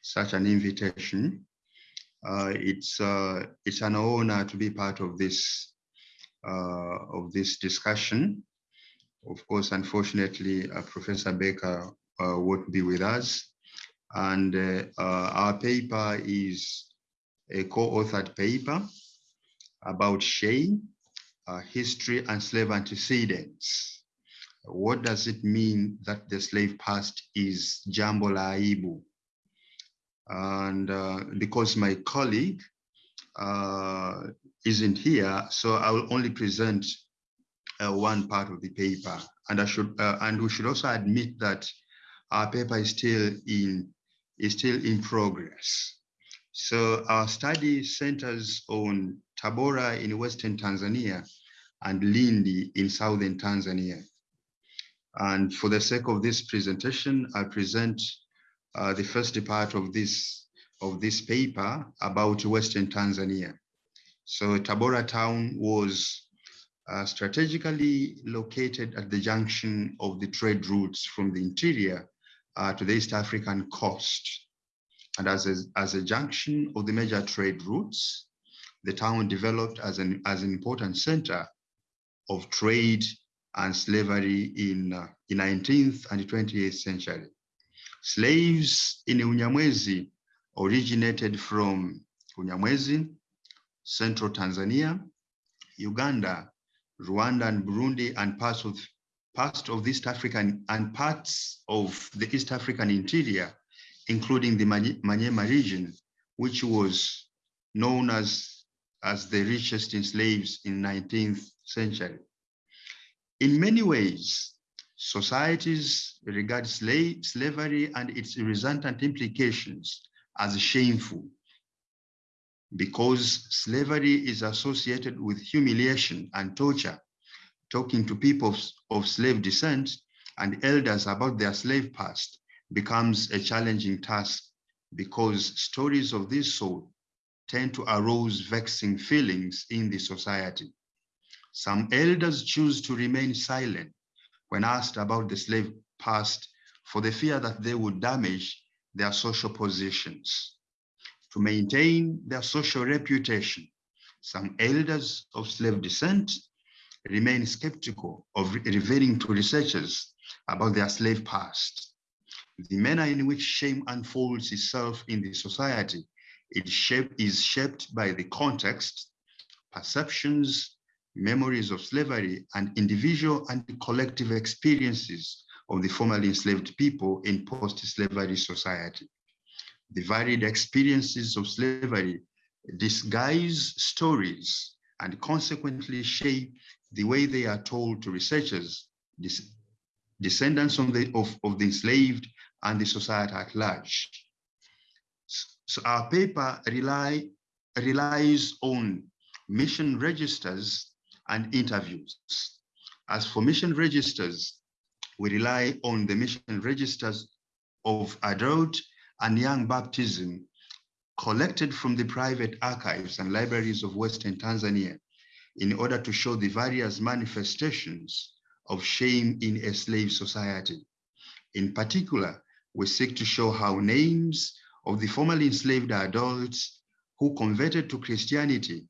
such an invitation. Uh, it's uh, it's an honor to be part of this uh, of this discussion. Of course, unfortunately, uh, Professor Baker uh, won't be with us, and uh, uh, our paper is a co-authored paper about shame, uh, history, and slave antecedents. What does it mean that the slave past is jambo la? And uh, because my colleague uh, isn't here, so I will only present uh, one part of the paper. And I should, uh, and we should also admit that our paper is still in is still in progress. So our study centers on Tabora in Western Tanzania and Lindi in Southern Tanzania. And for the sake of this presentation, I present uh, the first part of this, of this paper about Western Tanzania. So Tabora town was uh, strategically located at the junction of the trade routes from the interior uh, to the East African coast. And as a, as a junction of the major trade routes, the town developed as an, as an important center of trade and slavery in, uh, in 19th and 20th century. Slaves in Unyamwezi originated from Unyamwezi, central Tanzania, Uganda, Rwanda and Burundi and parts of parts of East African and parts of the East African interior, including the Manye- Manyema region, which was known as, as the richest in slaves in 19th century. In many ways, societies regard slave, slavery and its resultant implications as shameful because slavery is associated with humiliation and torture. Talking to people of slave descent and elders about their slave past becomes a challenging task because stories of this sort tend to arouse vexing feelings in the society. Some elders choose to remain silent when asked about the slave past for the fear that they would damage their social positions. To maintain their social reputation, some elders of slave descent remain skeptical of re- revealing to researchers about their slave past. The manner in which shame unfolds itself in the society it shape, is shaped by the context, perceptions, memories of slavery, and individual and collective experiences of the formerly enslaved people in post-slavery society. The varied experiences of slavery disguise stories and consequently shape the way they are told to researchers, descendants of the, of, of the enslaved and the society at large. So our paper rely, relies on mission registers and interviews. As for mission registers, we rely on the mission registers of adult and young baptism collected from the private archives and libraries of Western Tanzania in order to show the various manifestations of shame in a slave society. In particular, we seek to show how names of the formerly enslaved adults who converted to Christianity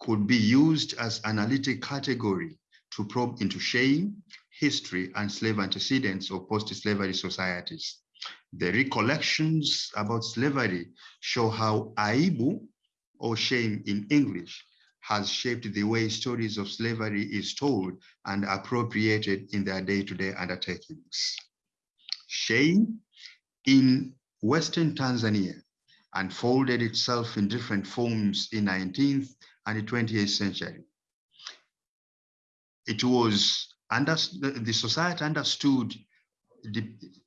could be used as analytic category to probe into shame, history, and slave antecedents of post-slavery societies. The recollections about slavery show how aibu, or shame in English, has shaped the way stories of slavery is told and appropriated in their day-to-day undertakings. Shame in Western Tanzania unfolded itself in different forms in 19th and the 20th century. It was under, the society understood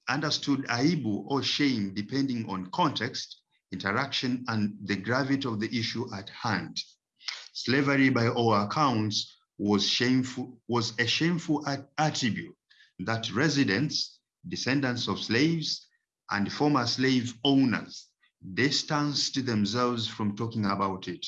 understood aibu or shame depending on context, interaction, and the gravity of the issue at hand. Slavery, by all accounts, was shameful was a shameful attribute that residents, descendants of slaves, and former slave owners distanced themselves from talking about it.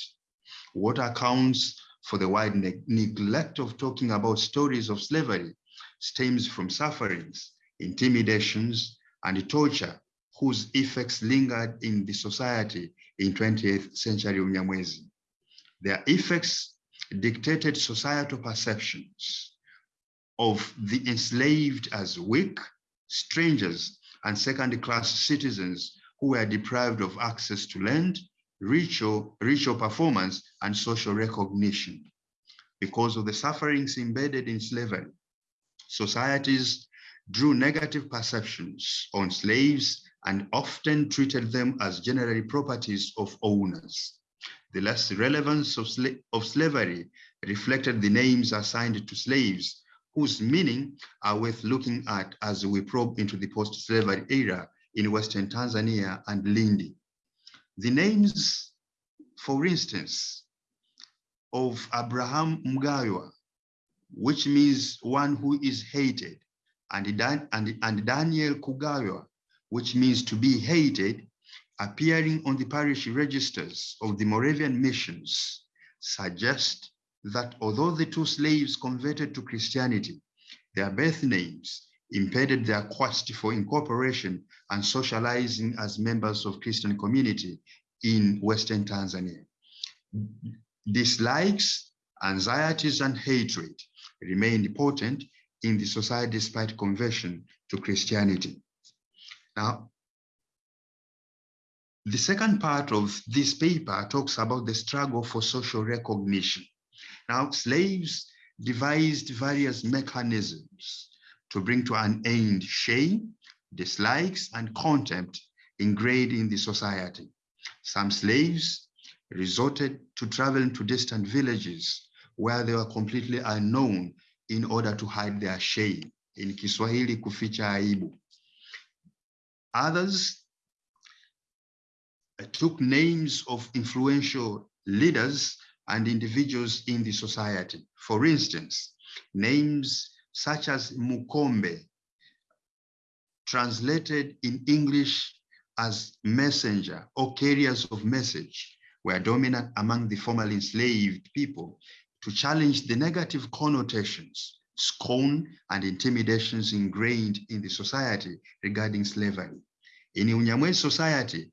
What accounts for the wide ne neglect of talking about stories of slavery stems from sufferings, intimidations, and torture whose effects lingered in the society in 20th century Unyamwezi. Their effects dictated societal perceptions of the enslaved as weak, strangers, and second-class citizens who were deprived of access to land, ritual, ritual performance, and social recognition. Because of the sufferings embedded in slavery, societies drew negative perceptions on slaves and often treated them as generally properties of owners. The less relevance of, sla of slavery reflected the names assigned to slaves whose meaning are worth looking at as we probe into the post-slavery era in Western Tanzania and Lindi. The names, for instance, of Abraham Mgaywa, which means one who is hated, and, Dan and, and Daniel Kugaywa, which means to be hated, appearing on the parish registers of the Moravian missions, suggest that although the two slaves converted to Christianity, their birth names impeded their quest for incorporation and socializing as members of Christian community in Western Tanzania. Dislikes, anxieties, and hatred remained important in the society despite conversion to Christianity. Now, the second part of this paper talks about the struggle for social recognition. Now, slaves devised various mechanisms to bring to an end shame, dislikes, and contempt ingrained in the society. Some slaves resorted to traveling to distant villages where they were completely unknown in order to hide their shame. In Kiswahili, kuficha aibu. Others eh, took names of influential leaders and individuals in the society. For instance, names such as Mukombe, translated in English as messenger or carriers of message, were dominant among the formerly enslaved people to challenge the negative connotations, scorn, and intimidations ingrained in the society regarding slavery. In Unyamwe society,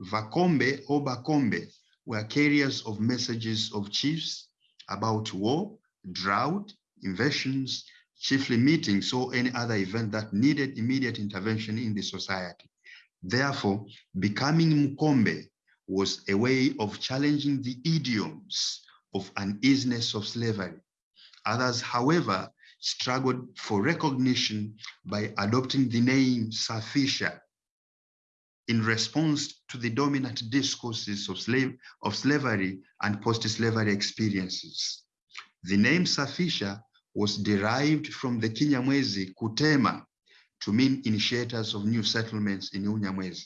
Vakombe or Bakombe were carriers of messages of chiefs about war, drought, invasions, chiefly meetings or any other event that needed immediate intervention in the society. Therefore, becoming Mukombe was a way of challenging the idioms of uneasiness of slavery. Others, however, struggled for recognition by adopting the name Safisha in response to the dominant discourses of, slave, of slavery and post-slavery experiences. The name Safisha was derived from the Kinyamwezi Kutema to mean initiators of new settlements in Unyamwezi.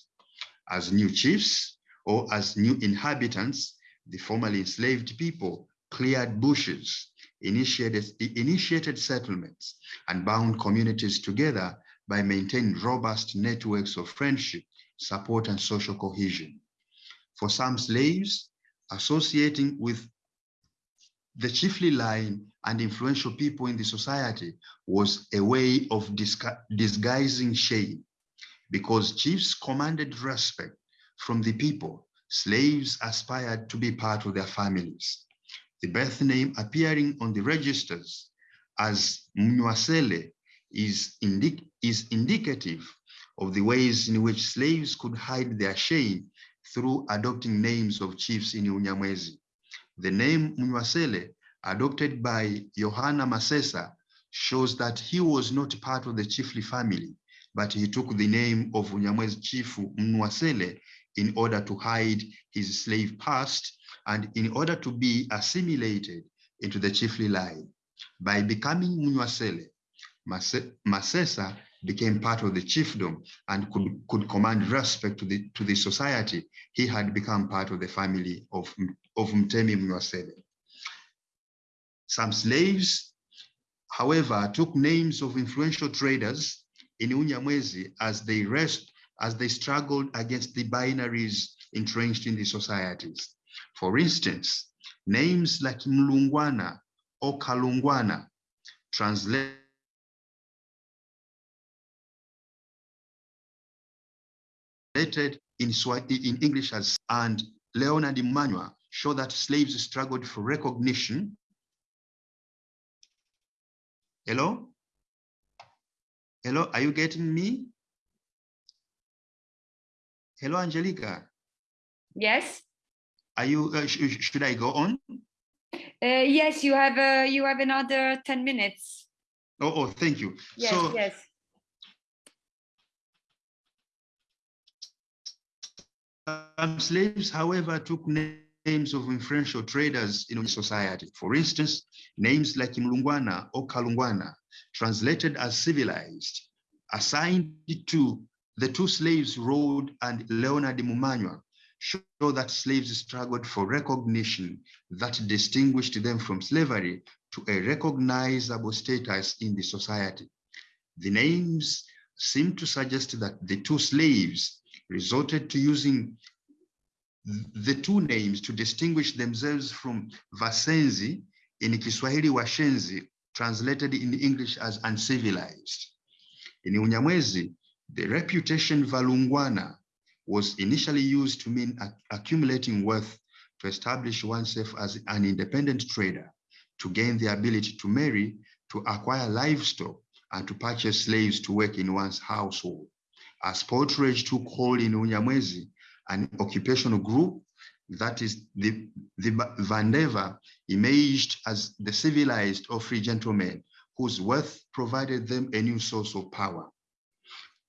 As new chiefs or as new inhabitants, the formerly enslaved people cleared bushes, initiated, initiated settlements, and bound communities together by maintaining robust networks of friendship support, and social cohesion. For some slaves, associating with the chiefly line and influential people in the society was a way of disguising shame because chiefs commanded respect from the people, slaves aspired to be part of their families. The birth name appearing on the registers as Mnwasele is, is indicative of the ways in which slaves could hide their shame through adopting names of chiefs in Unyamwezi. The name Mnwasele, adopted by Johanna Masesa, shows that he was not part of the chiefly family, but he took the name of Unyamwezi chief Mnwasele in order to hide his slave past and in order to be assimilated into the chiefly line. By becoming Munwasele, Masesa became part of the chiefdom and could, could command respect to the, to the society. He had become part of the family of, of Mtemi Munwasele. Some slaves, however, took names of influential traders in Unyamwezi as they rest, as they struggled against the binaries entrenched in the societies. For instance, names like Mlungwana or Kalungwana translate in, in English as and Leonard Emmanuel show that slaves struggled for recognition. Hello? Hello, are you getting me? Hello, Angelica. Yes. Are you, uh, sh should I go on? Uh, yes, you have uh, you have another 10 minutes. Oh, oh thank you. Yes, so, yes. Um, slaves, however, took names of influential traders in society. For instance, names like Mlungwana or Kalungwana, translated as civilized, assigned to the two slaves, Rode and Leonard Mumanywa, show that slaves struggled for recognition that distinguished them from slavery to a recognizable status in the society. The names seem to suggest that the two slaves resorted to using the two names to distinguish themselves from Vasenzi in Kiswahili Washenzi, translated in English as uncivilized. In Unyamwezi, the reputation Valungwana was initially used to mean accumulating wealth to establish oneself as an independent trader, to gain the ability to marry, to acquire livestock, and to purchase slaves to work in one's household. As portrayed took hold in Unyamwezi, an occupational group that is the, the Vandeva emerged as the civilized or free gentlemen whose wealth provided them a new source of power.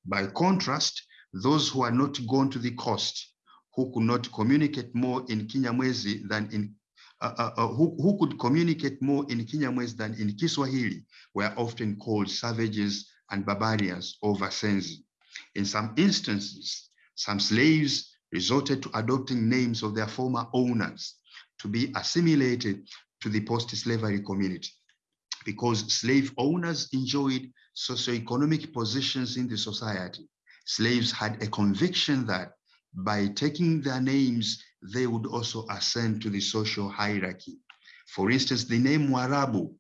By contrast, those who are not gone to the coast, who could not communicate more in Kinyamwezi than in uh, uh, uh, who, who could communicate more in Kinyamwezi than in Kiswahili were often called savages and barbarians or Vasenzi. In some instances, some slaves resorted to adopting names of their former owners to be assimilated to the post-slavery community because slave owners enjoyed socioeconomic positions in the society. Slaves had a conviction that by taking their names, they would also ascend to the social hierarchy. For instance, the name Warabu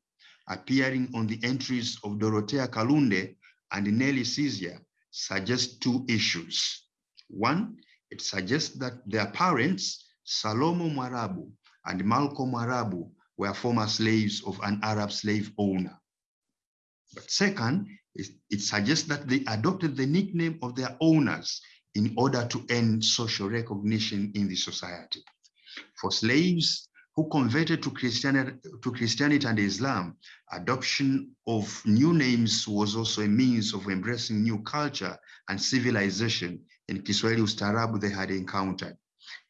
appearing on the entries of Dorothea Kalunde and Nelly Caesar suggests two issues. One, it suggests that their parents, Salomo Mwarabu and Malcolm Mwarabu, were former slaves of an Arab slave owner. But second, it suggests that they adopted the nickname of their owners in order to earn social recognition in the society. For slaves who converted to Christianity, to Christianity and Islam, adoption of new names was also a means of embracing new culture and civilization in Kiswahili Ustaarabu they had encountered.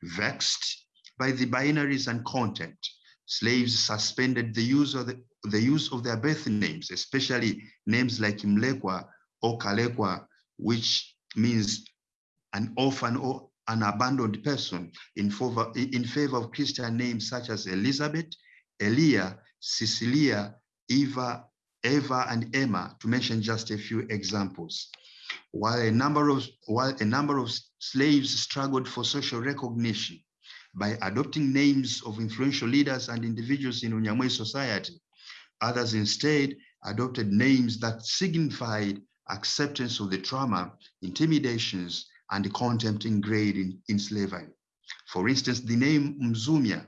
Vexed by the binaries and content, slaves suspended the use of the, the use of their birth names, especially names like Mlekwa or Kalekwa, which means an orphan or an abandoned person in favor, in favor of Christian names such as Elizabeth, Elia, Cecilia, Eva, Eva, and Emma, to mention just a few examples. While a number of, while a number of slaves struggled for social recognition by adopting names of influential leaders and individuals in Unyamwe society, others instead adopted names that signified acceptance of the trauma, intimidations, and contempt ingrained in, in slavery. For instance, the name Mzumia,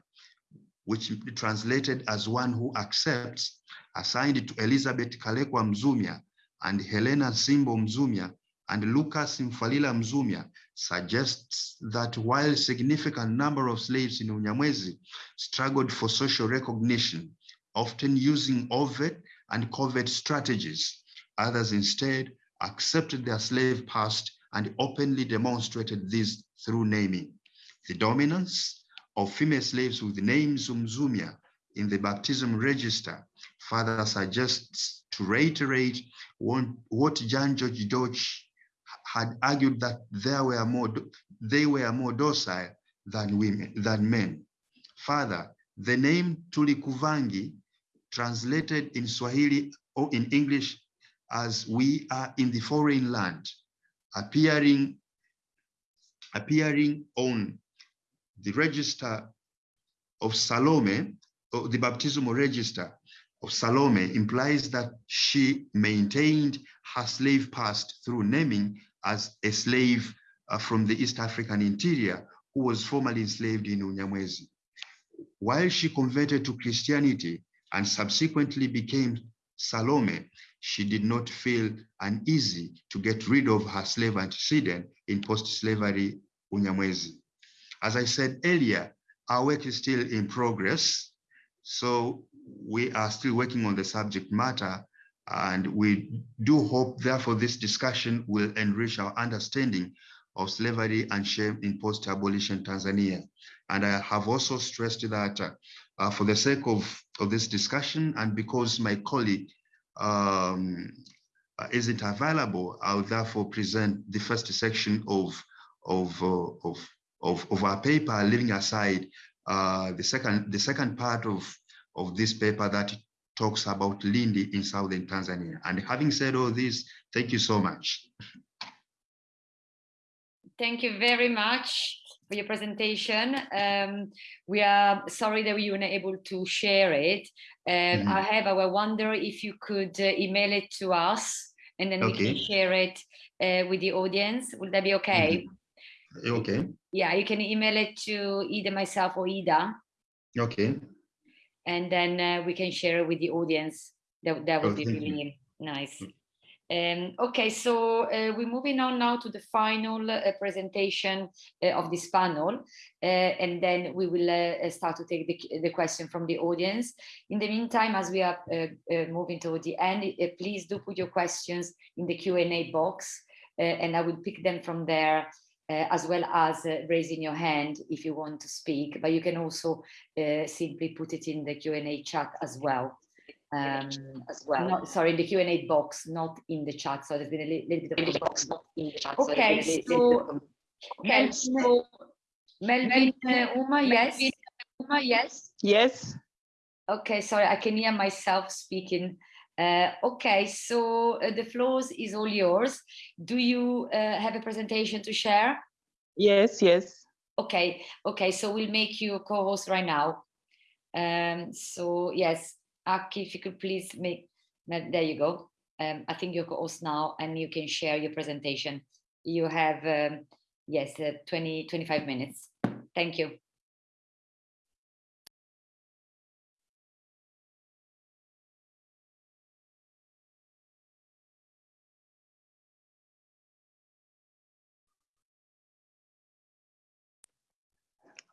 which translated as one who accepts, assigned to Elizabeth Kalekwa Mzumia and Helena Simbo Mzumia and Lucas Mfalila Mzumia suggests that while a significant number of slaves in Unyamwezi struggled for social recognition, often using overt and covert strategies, others instead accepted their slave past and openly demonstrated this through naming. The dominance of female slaves with the name Zumzumia in the baptism register further suggests to reiterate what, Jan-Georg Deutsch had argued that there were more, they were more docile than women, than men. Further, the name Tulikuvangi, translated in Swahili or in English as we are in the foreign land, appearing, appearing on the register of Salome, or the baptismal register of Salome implies that she maintained her slave past through naming as a slave uh, from the East African interior who was formerly enslaved in Unyamwezi. While she converted to Christianity and subsequently became Salome, she did not feel uneasy to get rid of her slave antecedent in post-slavery Unyamwezi. As I said earlier, our work is still in progress. So we are still working on the subject matter and we do hope therefore this discussion will enrich our understanding of slavery and shame in post-abolition Tanzania. And I have also stressed that uh, uh, for the sake of, of this discussion and because my colleague um, uh, isn't available, I'll therefore present the first section of, of, uh, of, of, of, our paper, leaving aside uh, the, second, the second part of, of this paper that talks about Lindi in southern Tanzania. And having said all this, thank you so much. Thank you very much for your presentation. Um, we are sorry that we were not able to share it. Um, mm. However, I wonder if you could uh, email it to us and then okay. we can share it uh, with the audience. Would that be okay? Mm. Okay. Yeah, you can email it to either myself or Eda. Okay. And then uh, we can share it with the audience. That, that would oh, be really you. nice. Um, okay, so uh, we're moving on now to the final uh, presentation uh, of this panel, uh, and then we will uh, start to take the, the, question from the audience. In the meantime, as we are uh, moving toward the end, please do put your questions in the Q&A box, and I will pick them from there, as well as raising your hand if you want to speak, but you can also simply put it in the Q&A chat as well um, as well. Not, sorry, in the Q&A box, not in the chat. So there's been a little, bit of a box, not in the chat. Okay, so, so Melvin, so, Melvin uh, Ouma, yes? Ouma, yes? Yes. Okay, sorry, I can hear myself speaking. Uh, okay, so uh, the floor is all yours. Do you uh, have a presentation to share? Yes, yes. Okay, okay, so we'll make you a co-host right now. Um, so yes, Aki, if you could please make, there you go. Um, I think you're host now and you can share your presentation. You have, um, yes, uh, 20, 25 minutes. Thank you.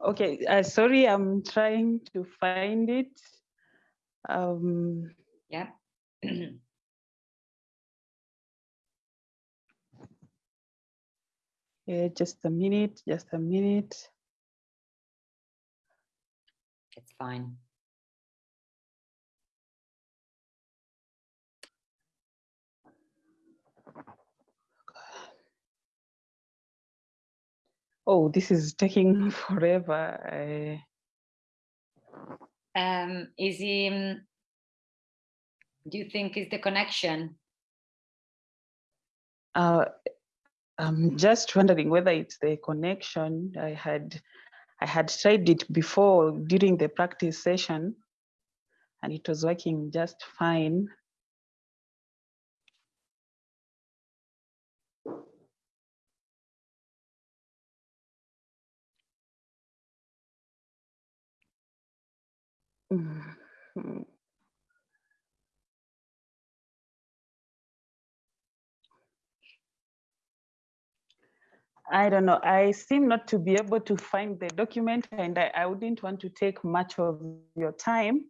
Okay, uh, sorry, I'm trying to find it. Um, yeah. yeah, just a minute, just a minute. It's fine. Oh, this is taking forever. Um, is um, do you think is the connection? Uh, I'm just wondering whether it's the connection. I had, I had tried it before during the practice session and it was working just fine. Mm-hmm. I don't know. I seem not to be able to find the document and I, I wouldn't want to take much of your time.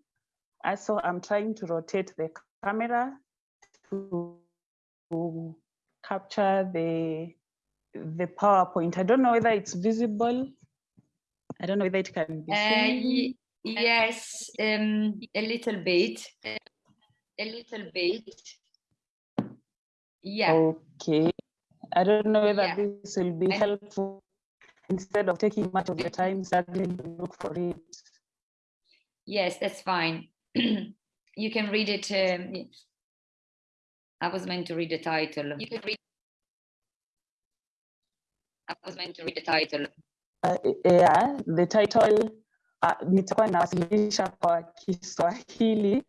Also, I'm trying to rotate the camera to, to capture the the PowerPoint. I don't know whether it's visible. I don't know whether it can be Uh, seen. ye- yes, um, a little bit, a little bit. Yeah, Okay. I don't know whether Yeah. this will be helpful instead of taking much of your time struggling to look for it. yes, that's fine. You can read it. um, y- I was meant to read the title. You can read. I was meant to read the title. Uh, yeah, the title uh, nitakuwa nawasilisha kwa Kiswahili.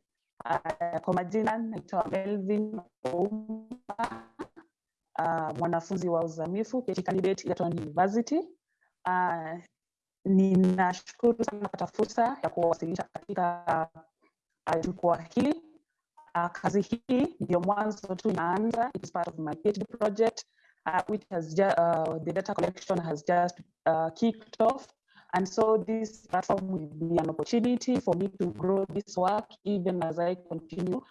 Uh, kwa majina naitwa Melvin Ouma, uh, mwanafunzi wa uzamifu PhD candidate Egerton University. Uh, ninashukuru sana kupata fursa ya kuwasilisha katika uh, hili. Uh, kazi hii ndio mwanzo tu inaanza. It is part of my PhD project uh, which has just, uh, the data collection has just uh, kicked off. And so this platform will be an opportunity for me to grow this work even as I continue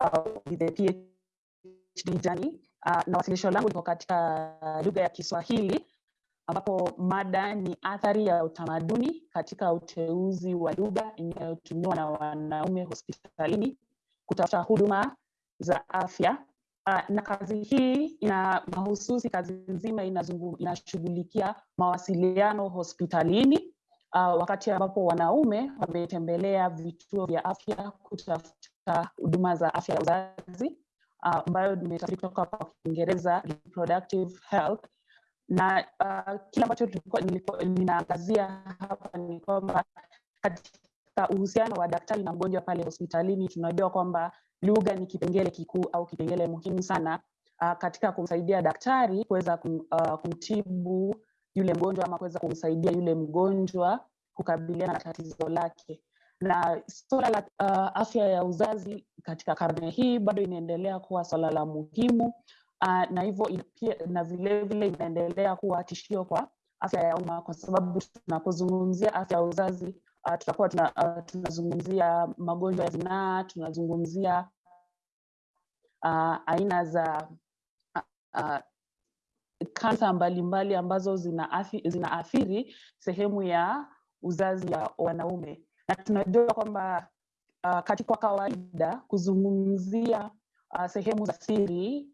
uh, with the PhD journey. Uh, na wasilisho langu liko katika lugha ya Kiswahili ambapo mada ni athari ya utamaduni katika uteuzi wa lugha inayotumiwa na wanaume hospitalini kutafuta huduma za afya. Uh, na kazi hii ina mahususi kazi nzima inashughulikia mawasiliano hospitalini uh, wakati ambapo wanaume wametembelea vituo vya afya kutafuta huduma za afya ya uzazi ambayo uh, nimetafsiri kutoka kwa Kiingereza reproductive health. Na uh, kile ambacho ninaangazia hapa ni kwamba katika uhusiano wa daktari na mgonjwa pale hospitalini tunajua kwamba lugha ni kipengele kikuu au kipengele muhimu sana uh, katika kumsaidia daktari kuweza kum, uh, kumtibu yule mgonjwa ama kuweza kumsaidia yule mgonjwa kukabiliana na tatizo lake. Na suala la uh, afya ya uzazi katika karne hii bado inaendelea kuwa swala la muhimu uh, na hivyo na vilevile inaendelea kuwa tishio kwa afya ya umma kwa sababu tunapozungumzia afya ya uzazi uh, tutakuwa tuna, uh, tunazungumzia magonjwa ya zinaa tunazungumzia uh, aina za uh, kansa mbalimbali ambazo zinaathiri zina sehemu ya uzazi ya wanaume. Na tunajua kwamba uh, katika kawaida kuzungumzia uh, sehemu za siri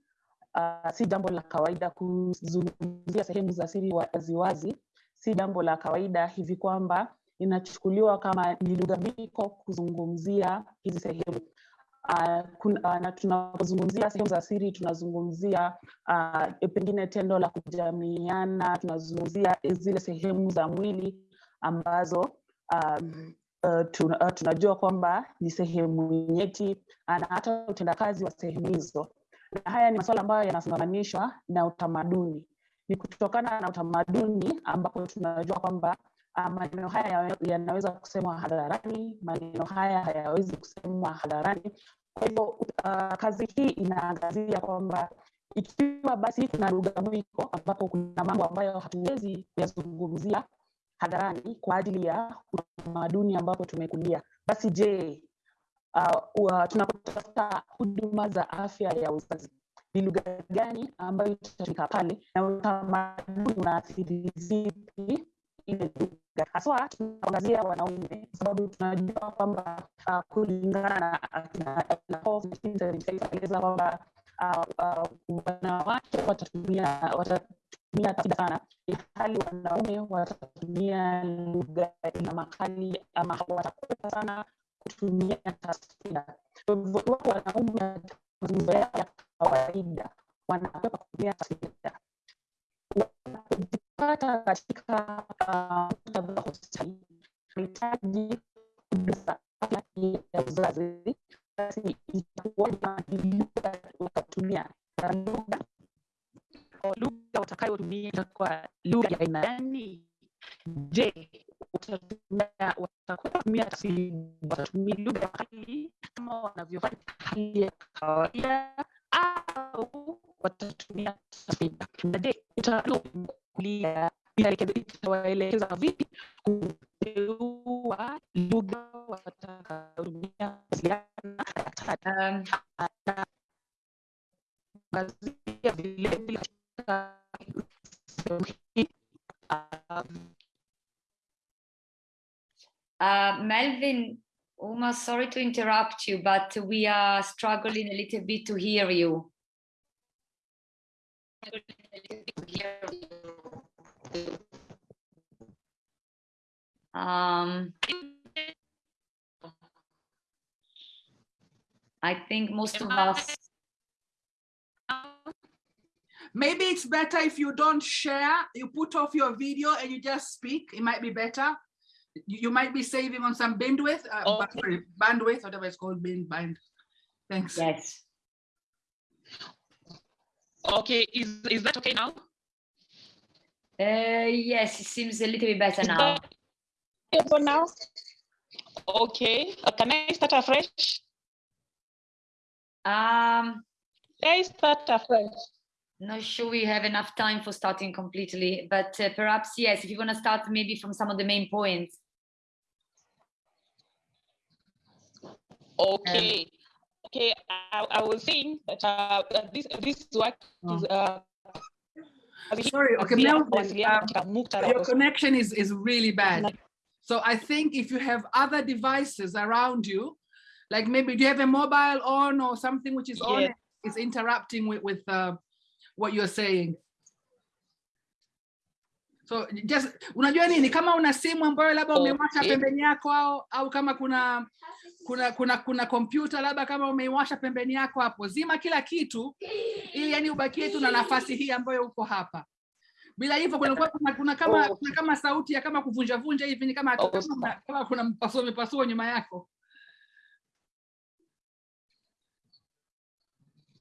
uh, si jambo la kawaida kuzungumzia sehemu za siri waziwazi. Si jambo la kawaida hivi kwamba inachukuliwa kama ni lugha miko kuzungumzia hizi sehemu. Uh, uh, na tunapozungumzia sehemu za siri tunazungumzia uh, pengine tendo la kujamiiana tunazungumzia zile sehemu za mwili ambazo um, uh, tun, uh, tunajua kwamba ni sehemu nyeti na hata utendakazi wa sehemu hizo. Na haya ni masuala ambayo yanafungamanishwa na utamaduni. Ni kutokana na utamaduni ambapo tunajua kwamba maneno haya yanaweza kusemwa hadharani maneno haya hayawezi kusemwa hadharani. Kwa hivyo uh, kazi hii inaangazia kwamba ikiwa basi kuna lugha mwiko ambapo kuna mambo ambayo hatuwezi kuyazungumzia hadharani kwa ajili ya utamaduni ambapo tumekulia basi je uh, uh, tunapotafuta huduma za afya ya uzazi? Ni lugha gani ambayo itatumika pale na utamaduni unaathiri vipi ile lugha haswa tunaangazia wanaume sababu tunajua kwamba uh, kulingana na akina Lakoff, 1976 anaeleza kwamba uh, uh, wanawake watatumia watatumia tafida sana ilhali wanaume watatumia lugha ina makali ama hawatakuwa sana kutumia taswira. Wanaume mazungumzo yao ya kawaida wanakwepa kutumia taswira, wanapojipata katika ah, muktadha wa hospitali afya ya uzazi, basi itakuwa watatumia lugha lugha utakayotumia itakuwa lugha ya aina gani? Je, utatumia watakutumia tafsiri watatumia lugha kali kama wanavyofanya hali ya kawaida au watatumia vipi kuteua lugha vilevile Uh, Melvin, Ouma, sorry to interrupt you, but we are struggling a little bit to hear you. Um, I think most of us, Maybe it's better if you don't share, you put off your video and you just speak. It might be better. You, you might be saving on some bandwidth, uh, Okay. bandwidth, whatever it's called, band, band. Thanks. yes. Okay, is, is that okay now? Uh, yes, it seems a little bit better now. okay for now? Okay, uh, can I start afresh? Um, Can I start afresh? not sure we have enough time for starting completely, but uh, perhaps yes, if you want to start maybe from some of the main points. Okay, okay, I, I was saying that uh, this, this work is uh, Sorry, okay, Melvin, um, Your connection is, is really bad. So I think if you have other devices around you, like maybe do you have a mobile on or something which is on, Yes. is interrupting with, with uh, what you're saying. So just, unajua nini, kama una simu ambayo labda umewasha pembeni yako au, au kama kuna kuna kuna kuna kompyuta labda kama umeiwasha pembeni yako hapo, zima kila kitu ili yani ubakie tu na nafasi hii ambayo uko hapa. Bila hivyo kuna, kuna, kuna kama oh. kuna kama sauti ya kama kuvunja vunja hivi ni kama Oh, kama, kuna- kama kuna mpasuo mipasuo nyuma yako.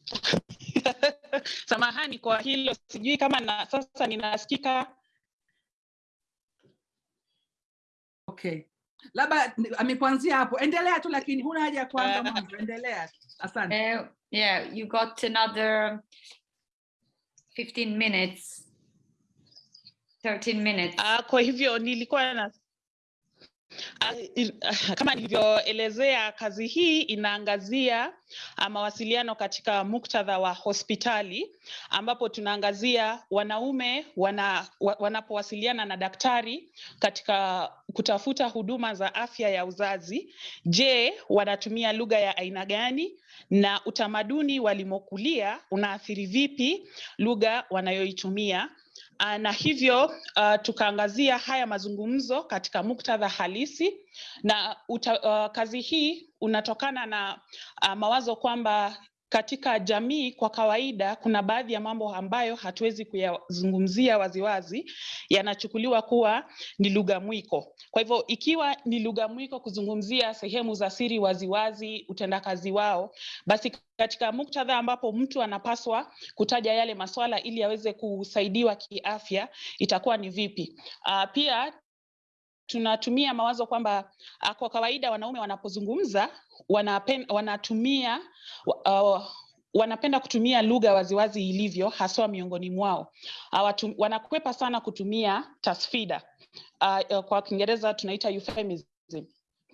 Samahani kwa hilo, sijui kama na sasa ninasikika. Okay. Labda ni- amekuanzia hapo. Endelea tu lakini huna haja ya kuanza Eh. mwanzo. Endelea. Asante. Uh, yeah, you got another 15 minutes, 13 minutes. Ah, kwa hivyo nilikuwa na il- kama nilivyoelezea, kazi hii inaangazia ah, mawasiliano katika muktadha wa hospitali, ambapo tunaangazia wanaume wana, wanapowasiliana na daktari katika kutafuta huduma za afya ya uzazi. Je, wanatumia lugha ya aina gani na utamaduni walimokulia unaathiri vipi lugha wanayoitumia? Ah, na hivyo uh, tukaangazia haya mazungumzo katika muktadha halisi. Na uta, uh, kazi hii unatokana na uh, mawazo kwamba katika jamii kwa kawaida kuna baadhi ya mambo ambayo hatuwezi kuyazungumzia waziwazi, yanachukuliwa kuwa ni lugha mwiko. Kwa hivyo ikiwa ni lugha mwiko kuzungumzia sehemu za siri waziwazi, utendakazi wao, basi katika muktadha ambapo mtu anapaswa kutaja yale maswala ili aweze kusaidiwa kiafya itakuwa ni vipi? Uh, pia tunatumia mawazo kwamba uh, kwa kawaida wanaume wanapozungumza wanapen, wanatumia uh, wanapenda kutumia lugha waziwazi ilivyo haswa miongoni mwao. Awatu, wanakwepa sana kutumia tasfida. Uh, kwa Kiingereza tunaita euphemism.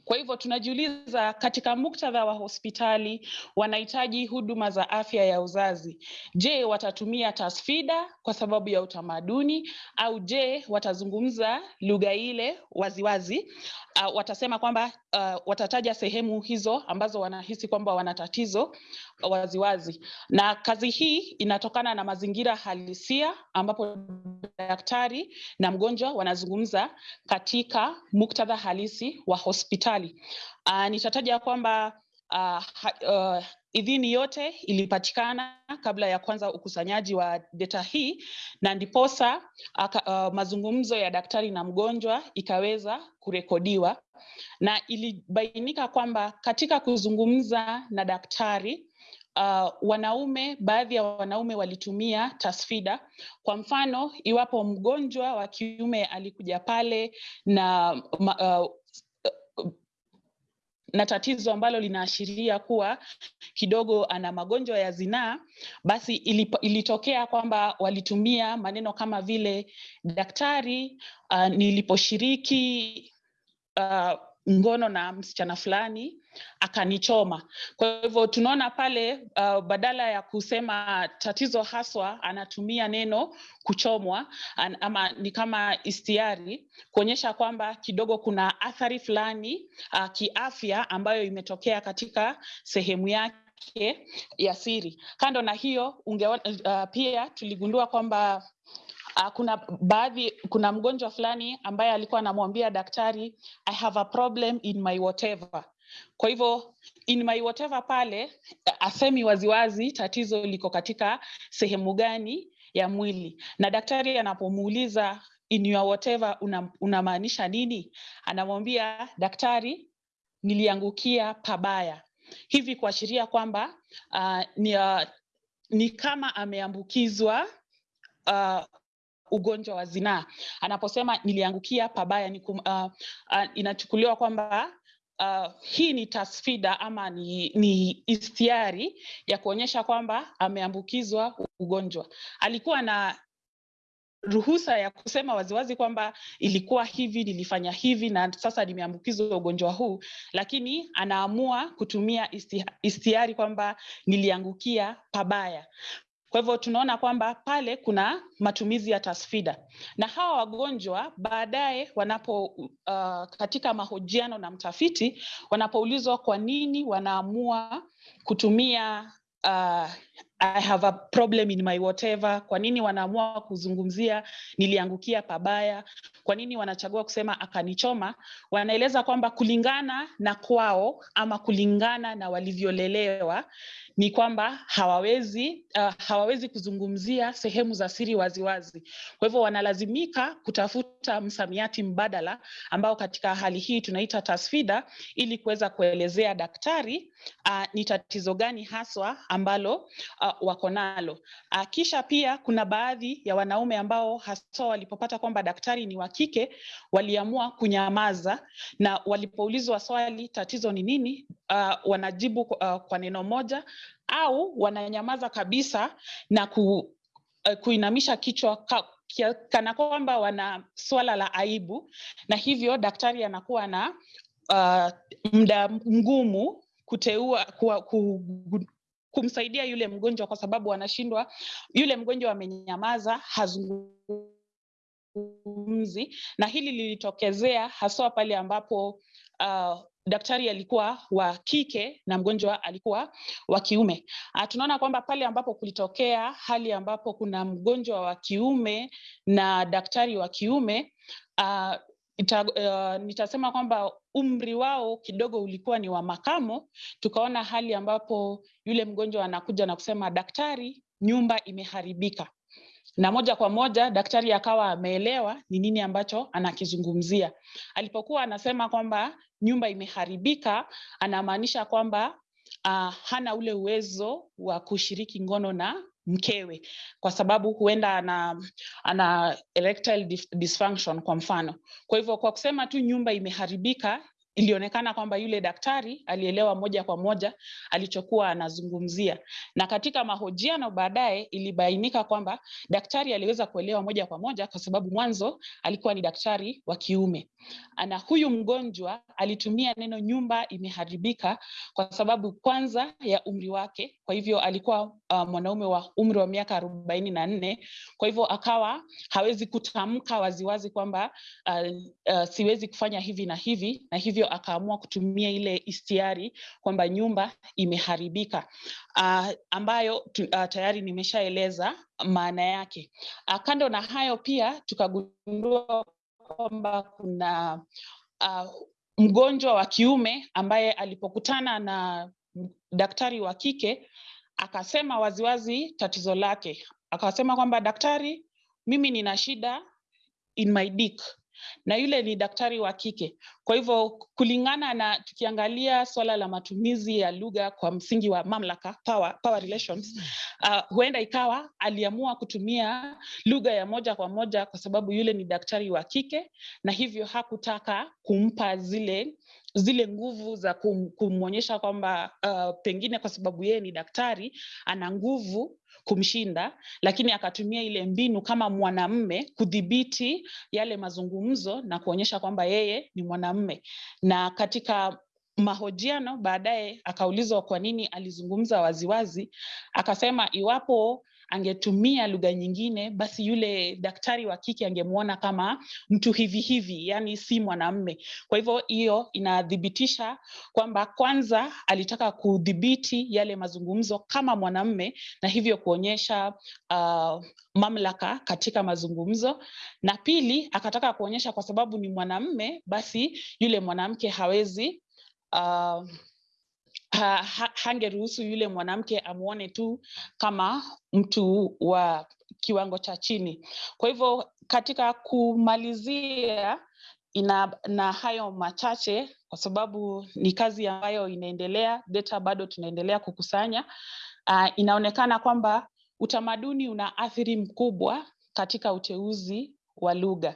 Kwa hivyo tunajiuliza katika muktadha wa hospitali wanahitaji huduma za afya ya uzazi. Je, watatumia tasfida kwa sababu ya utamaduni au je, watazungumza lugha ile waziwazi? Uh, watasema kwamba uh, watataja sehemu hizo ambazo wanahisi kwamba wana tatizo waziwazi. Na kazi hii inatokana na mazingira halisia ambapo daktari na mgonjwa wanazungumza katika muktadha halisi wa hospitali. Uh, nitataja kwamba uh, uh, idhini yote ilipatikana kabla ya kwanza ukusanyaji wa data hii na ndiposa uh, mazungumzo ya daktari na mgonjwa ikaweza kurekodiwa na ilibainika kwamba katika kuzungumza na daktari uh, wanaume baadhi ya wanaume walitumia tasfida. Kwa mfano, iwapo mgonjwa wa kiume alikuja pale na na tatizo ambalo linaashiria kuwa kidogo ana magonjwa ya zinaa, basi ilitokea kwamba walitumia maneno kama vile daktari, uh, niliposhiriki uh, ngono na msichana fulani akanichoma. Kwa hivyo tunaona pale uh, badala ya kusema tatizo haswa anatumia neno kuchomwa an, ama ni kama istiari kuonyesha kwamba kidogo kuna athari fulani uh, kiafya ambayo imetokea katika sehemu yake ya siri. Kando na hiyo unge, uh, pia tuligundua kwamba Uh, kuna baadhi kuna mgonjwa fulani ambaye alikuwa anamwambia daktari I have a problem in my whatever. Kwa hivyo in my whatever pale asemi waziwazi tatizo liko katika sehemu gani ya mwili, na daktari anapomuuliza in your whatever una, unamaanisha nini, anamwambia daktari, niliangukia pabaya, hivi kuashiria kwamba uh, ni, uh, ni kama ameambukizwa uh, ugonjwa wa zinaa. Anaposema niliangukia pabaya ni kum, uh, uh, inachukuliwa kwamba uh, hii ni tasfida ama ni, ni istiari ya kuonyesha kwamba ameambukizwa ugonjwa. Alikuwa na ruhusa ya kusema waziwazi kwamba ilikuwa hivi, nilifanya hivi na sasa nimeambukizwa ugonjwa huu, lakini anaamua kutumia istiari kwamba niliangukia pabaya. Kwa hivyo tunaona kwamba pale kuna matumizi ya tasfida, na hawa wagonjwa baadaye wanapo uh, katika mahojiano na mtafiti wanapoulizwa kwa nini wanaamua kutumia uh, I have a problem in my whatever, kwa nini wanaamua kuzungumzia niliangukia pabaya, kwa nini wanachagua kusema akanichoma, wanaeleza kwamba kulingana na kwao ama kulingana na walivyolelewa ni kwamba hawawezi uh, hawawezi kuzungumzia sehemu za siri waziwazi. wazi. Kwa hivyo wanalazimika kutafuta msamiati mbadala ambao katika hali hii tunaita tasfida, ili kuweza kuelezea daktari uh, ni tatizo gani haswa ambalo uh, wako nalo. Uh, kisha pia kuna baadhi ya wanaume ambao hasa walipopata kwamba daktari ni wa kike waliamua kunyamaza, na walipoulizwa swali tatizo ni nini, uh, wanajibu uh, kwa neno moja au wananyamaza kabisa na ku, uh, kuinamisha kichwa ka, kana kwamba wana swala la aibu, na hivyo daktari anakuwa na uh, muda mgumu kuteua ku, kumsaidia yule mgonjwa kwa sababu anashindwa, yule mgonjwa amenyamaza, hazungumzi, na hili lilitokezea haswa pale ambapo uh, daktari alikuwa wa kike na mgonjwa alikuwa wa kiume. Uh, tunaona kwamba pale ambapo kulitokea hali ambapo kuna mgonjwa wa kiume na daktari wa kiume uh, ita, uh, nitasema kwamba umri wao kidogo ulikuwa ni wa makamo. Tukaona hali ambapo yule mgonjwa anakuja na kusema daktari, nyumba imeharibika, na moja kwa moja daktari akawa ameelewa ni nini ambacho anakizungumzia. Alipokuwa anasema kwamba nyumba imeharibika, anamaanisha kwamba uh, hana ule uwezo wa kushiriki ngono na mkewe kwa sababu huenda ana, ana erectile dysfunction kwa mfano. Kwa hivyo kwa kusema tu nyumba imeharibika ilionekana kwamba yule daktari alielewa moja kwa moja alichokuwa anazungumzia, na katika mahojiano baadaye ilibainika kwamba daktari aliweza kuelewa moja kwa moja kwa sababu mwanzo alikuwa ni daktari wa kiume, na huyu mgonjwa alitumia neno nyumba imeharibika kwa sababu kwanza ya umri wake. Kwa hivyo alikuwa uh, mwanaume wa umri wa miaka arobaini na nne. Kwa hivyo akawa hawezi kutamka waziwazi kwamba uh, uh, siwezi kufanya hivi na hivi na hivyo akaamua kutumia ile istiari kwamba nyumba imeharibika, uh, ambayo uh, tayari nimeshaeleza maana yake. Uh, kando na hayo pia tukagundua kwamba kuna uh, mgonjwa wa kiume ambaye alipokutana na daktari wa kike akasema waziwazi tatizo lake, akasema kwamba daktari, mimi nina shida in my dick na yule ni daktari wa kike. Kwa hivyo kulingana na tukiangalia swala la matumizi ya lugha kwa msingi wa mamlaka power, power relations uh, huenda ikawa aliamua kutumia lugha ya moja kwa moja kwa sababu yule ni daktari wa kike na hivyo hakutaka kumpa zile zile nguvu za kum, kumwonyesha kwamba uh, pengine kwa sababu yeye ni daktari ana nguvu kumshinda, lakini akatumia ile mbinu kama mwanamme kudhibiti yale mazungumzo na kuonyesha kwamba yeye ni mwanamme. Na katika mahojiano baadaye akaulizwa kwa nini alizungumza waziwazi, akasema iwapo angetumia lugha nyingine, basi yule daktari wa kike angemwona kama mtu hivi hivi, yani si mwanamme. Kwa hivyo hiyo inathibitisha kwamba kwanza alitaka kudhibiti yale mazungumzo kama mwanamme na hivyo kuonyesha uh, mamlaka katika mazungumzo, na pili akataka kuonyesha kwa sababu ni mwanamme, basi yule mwanamke hawezi uh, ha, ha, hangeruhusu yule mwanamke amwone tu kama mtu wa kiwango cha chini. Kwa hivyo katika kumalizia ina na hayo machache, kwa sababu ni kazi ambayo inaendelea, data bado tunaendelea kukusanya. Uh, inaonekana kwamba utamaduni una athiri mkubwa katika uteuzi wa lugha.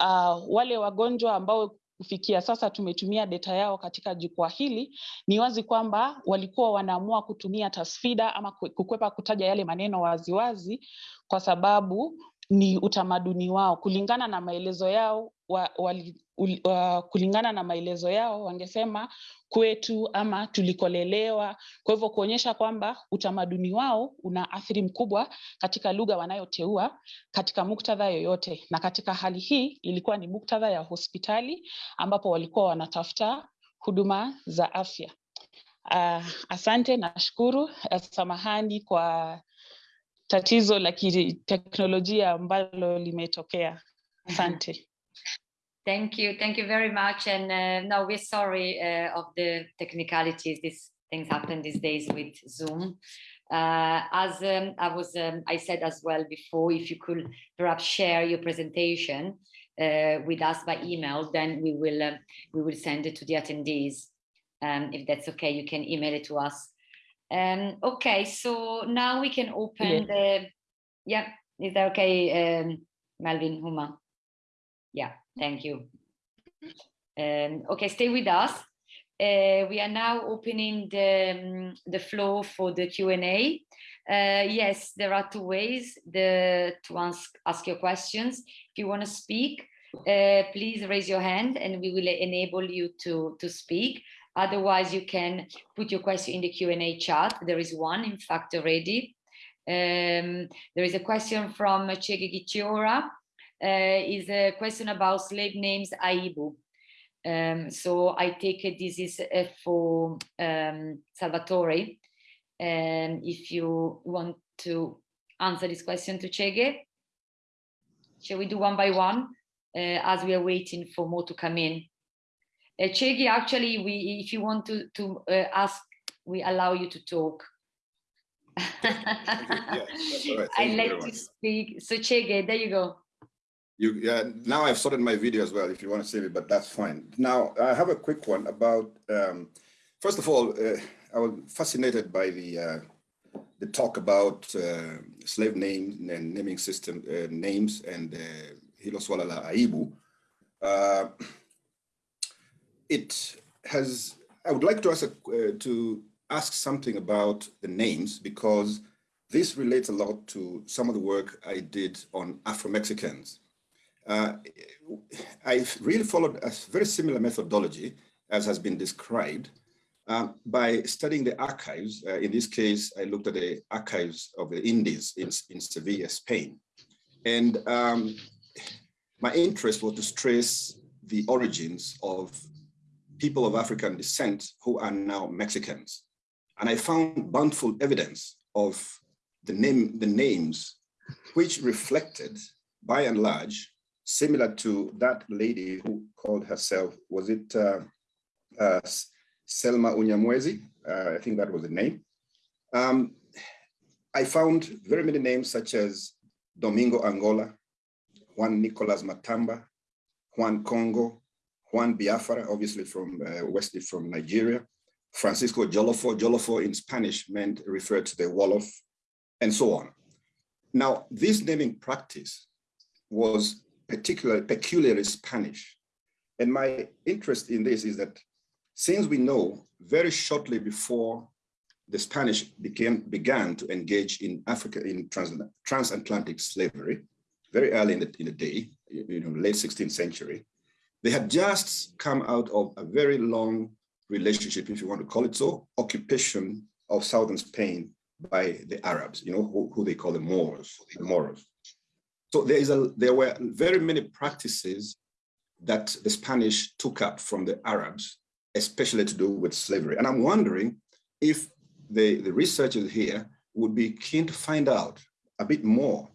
Uh, wale wagonjwa ambao kufikia sasa tumetumia data yao katika jukwaa hili, ni wazi kwamba walikuwa wanaamua kutumia tasfida ama kukwepa kutaja yale maneno waziwazi wazi, kwa sababu ni utamaduni wao. Kulingana na maelezo yao wa, wali, uh, kulingana na maelezo yao wangesema kwetu ama tulikolelewa. Kwa hivyo kuonyesha kwamba utamaduni wao una athiri mkubwa katika lugha wanayoteua katika muktadha yoyote, na katika hali hii ilikuwa ni muktadha ya hospitali ambapo walikuwa wanatafuta huduma za afya. Uh, asante, nashukuru. Uh, samahani kwa tatizo la kiteknolojia ambalo limetokea. Asante. Thank you. Thank you very much. And uh, no, we're sorry uh, of the technicalities. These things happen these days with Zoom. Uh, as um, I was, um, I said as well before, if you could perhaps share your presentation uh, with us by email, then we will uh, we will send it to the attendees. Um, if that's okay, you can email it to us. Um, okay, so now we can open the. Yeah, is that okay, um, Melvin Ouma? Yeah, thank you. Um, okay, stay with us. Uh, we are now opening the, um, the floor for the Q&A. Uh, yes, there are two ways the, to ask, ask your questions. If you want to speak, uh, please raise your hand and we will enable you to, to speak. Otherwise, you can put your question in the Q&A chat. There is one, in fact, already. Um, there is a question from Chege Githiora. Uh, is a question about slave names Aibu. Um, so I take it this is uh, for um, Salvatore. And if you want to answer this question to Chege, shall we do one by one uh, as we are waiting for more to come in? Uh, Chege, actually, we if you want to, to uh, ask, we allow you to talk. yeah, right. I let you much. speak. So Chege, there you go. You, yeah, now I've sorted my video as well, if you want to see it, but that's fine. Now, I have a quick one about, um, first of all, uh, I was fascinated by the uh, the talk about uh, slave names and naming system uh, names and uh, Hilo Swala Aibu. Uh, it has, I would like to ask, a, to ask something about the names because this relates a lot to some of the work I did on Afro-Mexicans. Uh, I've really followed a very similar methodology as has been described um, by studying the archives. Uh, in this case, I looked at the archives of the Indies in, in Sevilla, Spain. And um, my interest was to trace the origins of people of African descent who are now Mexicans. And I found bountiful evidence of the, name, the names which reflected, by and large, similar to that lady who called herself, was it uh, uh, Selma Unyamwezi? Uh, I think that was the name. Um, I found very many names such as Domingo Angola, Juan Nicolas Matamba, Juan Congo, Juan Biafra, obviously from uh, Westly from Nigeria, Francisco Jolofo. Jolofo in Spanish meant referred to the Wolof, and so on. Now, this naming practice was particularly peculiarly Spanish. And my interest in this is that since we know very shortly before the Spanish became, began to engage in Africa in trans, transatlantic slavery, very early in the, in the day, you know, late 16th century, They had just come out of a very long relationship, if you want to call it so, occupation of southern Spain by the Arabs, you know, who, who they call the Moors, the Moors. So there is a there were very many practices that the Spanish took up from the Arabs, especially to do with slavery. And I'm wondering if the, the researchers here would be keen to find out a bit more.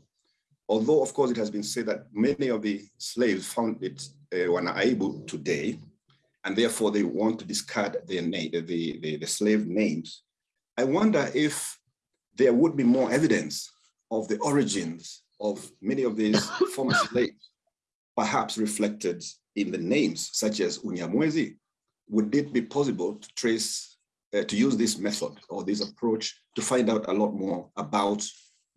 Although, of course, it has been said that many of the slaves found it uh, were today, and therefore they want to discard their name, the, the, the slave names. I wonder if there would be more evidence of the origins of many of these former slaves, perhaps reflected in the names such as Unyamwezi. Would it be possible to trace, uh, to use this method or this approach to find out a lot more about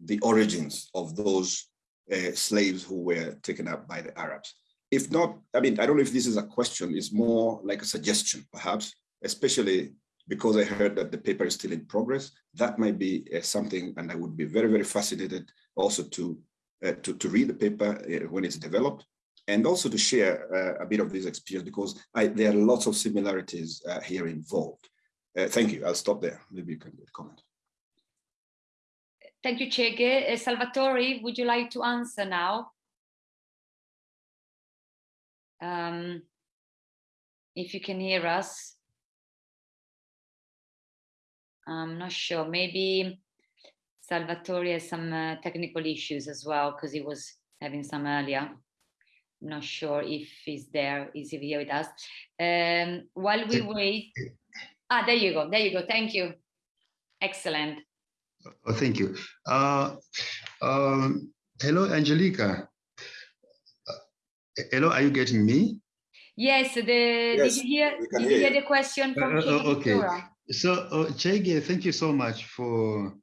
the origins of those uh, slaves who were taken up by the Arabs? If not, I mean, I don't know if this is a question, it's more like a suggestion, perhaps, especially because I heard that the paper is still in progress. That might be uh, something, and I would be very, very fascinated also to to, to read the paper uh, when it's developed and also to share uh, a bit of this experience because I, there are lots of similarities uh, here involved. Uh, thank you. I'll stop there. Maybe you can comment. Thank you, Chege. Uh, Salvatore, would you like to answer now? Um, if you can hear us. I'm not sure. Maybe Salvatore has some uh, technical issues as well because he was having some earlier. I'm not sure if he's there, is he here with us? Um, while we wait, ah, there you go, there you go, thank you. Excellent. Oh, thank you. Uh, um, hello, Angelica. Uh, hello, are you getting me? Yes, the, Yes, did you hear, we can did you hear hear the question from Uh, uh, okay. Ventura? So, uh, Chege, thank you so much for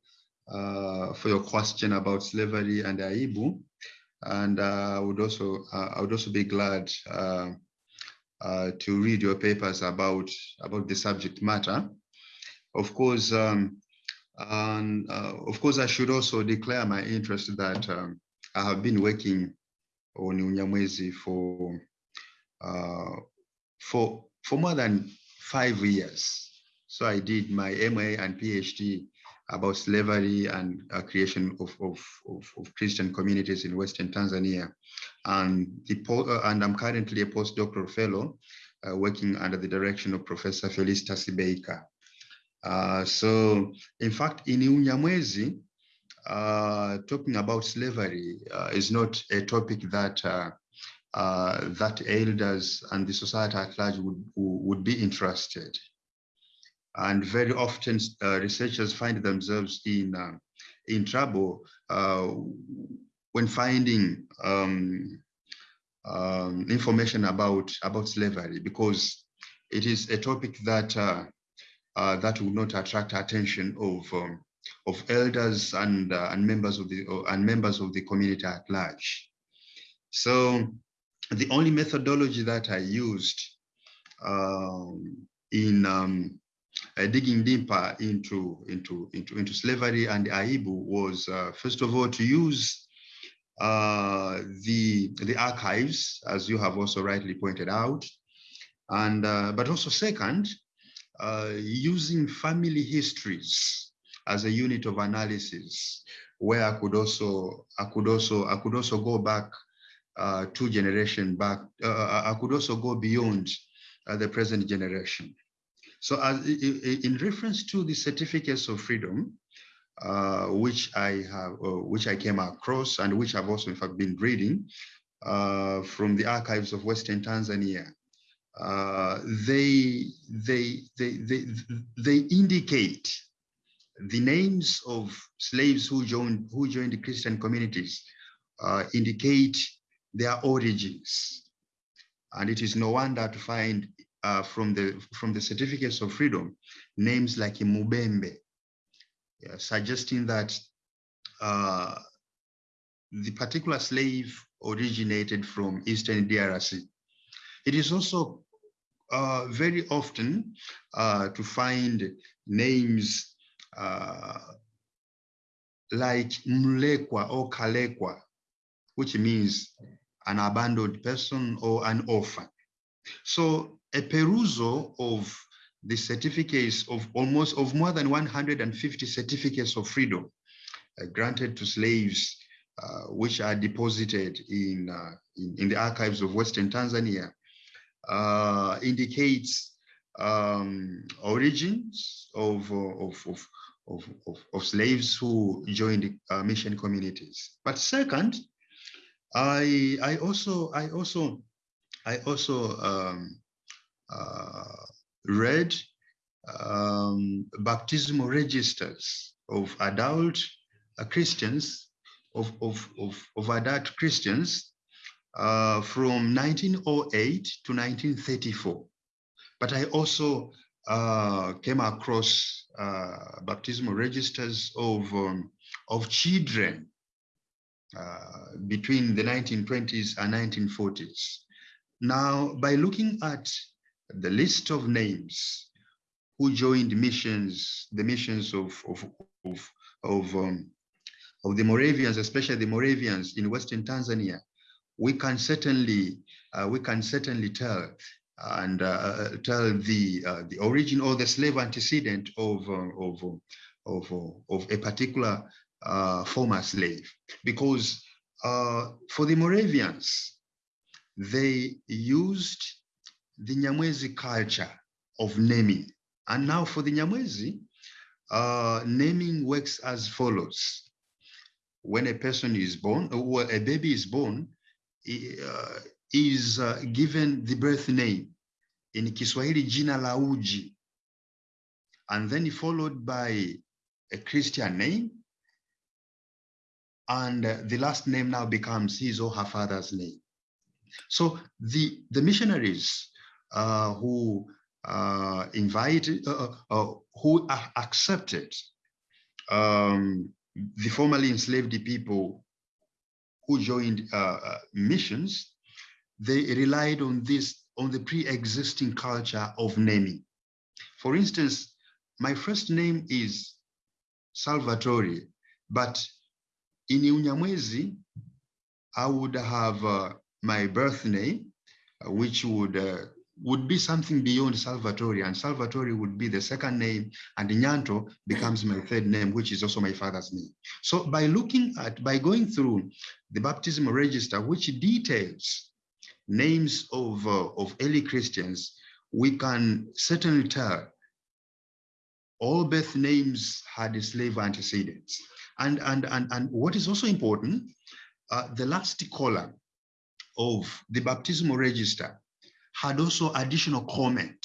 uh, for your question about slavery and Aibu. And uh, I would also uh, I would also be glad to read your papers about about the subject matter. Of course, um, and of course, I should also declare my interest that um, I have been working on Unyamwezi for for for more than five years. So I did my MA and PhD about slavery and uh, creation of, of, of, of Christian communities in Western Tanzania. And, the uh, and I'm currently a postdoctoral fellow uh, working under the direction of Professor Felicitas Becker. Uh, so in fact, in Unyamwezi, uh, talking about slavery uh, is not a topic that uh, that elders and the society at large would, would be interested. And very often uh, researchers find themselves in, uh, in trouble uh, when finding um, um, information about, about slavery because it is a topic that, uh, that will not attract attention of, um, of elders and, uh, and, members of the, and members of the community at large. So the only methodology that I used um, in um, digging deeper into, into, into, into slavery and the Aibu was, uh, first of all, to use uh, the, the archives, as you have also rightly pointed out, and, uh, but also second, uh, using family histories as a unit of analysis, where I could also, I could also, I could also go back uh, two generation back. Uh, I could also go beyond uh, the present generation. So as, in reference to the certificates of freedom, uh, which I have, uh, which I came across and which I've also in fact been reading uh, from the archives of Western Tanzania, they, they, they, they, they indicate the names of slaves who joined, who joined the Christian communities indicate their origins. And it is no wonder to find uh, from the from the certificates of freedom names like Mubembe, yeah, suggesting that uh, the particular slave originated from Eastern DRC. It is also uh, very often uh, to find names uh, like Mlekwa or Kalekwa, which means an abandoned person or an orphan. So a perusal of the certificates of almost of more than 150 certificates of freedom uh, granted to slaves, uh, which are deposited in, uh, in, in the archives of Western Tanzania, uh, indicates um, origins of, of, of, of, of, of slaves who joined uh, mission communities. But second, I, I also, I also, I also um, uh, read um, baptismal registers of adult uh, Christians, of, of, of, of adult Christians uh, from 1908 to 1934. But I also uh, came across uh, baptismal registers of, um, of children uh, between the 1920s and 1940s. Now, by looking at the list of names who joined missions, the missions of, of, of, of, um, of the Moravians, especially the Moravians in Western Tanzania, we can certainly uh, we can certainly tell and uh, tell the uh, the origin or the slave antecedent of uh, of of of a particular uh, former slave. Because uh, for the Moravians they used the Nyamwezi culture of naming. And now for the Nyamwezi naming works as follows. When a person is born or a baby is born uh, is uh, given the birth name. In Kiswahili jina la uji. And then followed by a Christian name. And uh, the last name now becomes his or her father's name. So the, the missionaries uh, who uh, invited, uh, who accepted um, the formerly enslaved people who joined uh, uh, missions, they relied on this, on the pre-existing culture of naming. For instance, my first name is Salvatore, but in Unyamwezi, I would have uh, my birth name, uh, which would uh, would be something beyond Salvatore, and Salvatore would be the second name, and Nyanto becomes my third name, which is also my father's name. So by looking at, by going through the baptismal register, which details names of, uh, of early Christians, we can certainly tell all birth names had slave antecedents. And, and, and, and what is also important, uh, the last column of the baptismal register had also additional comment,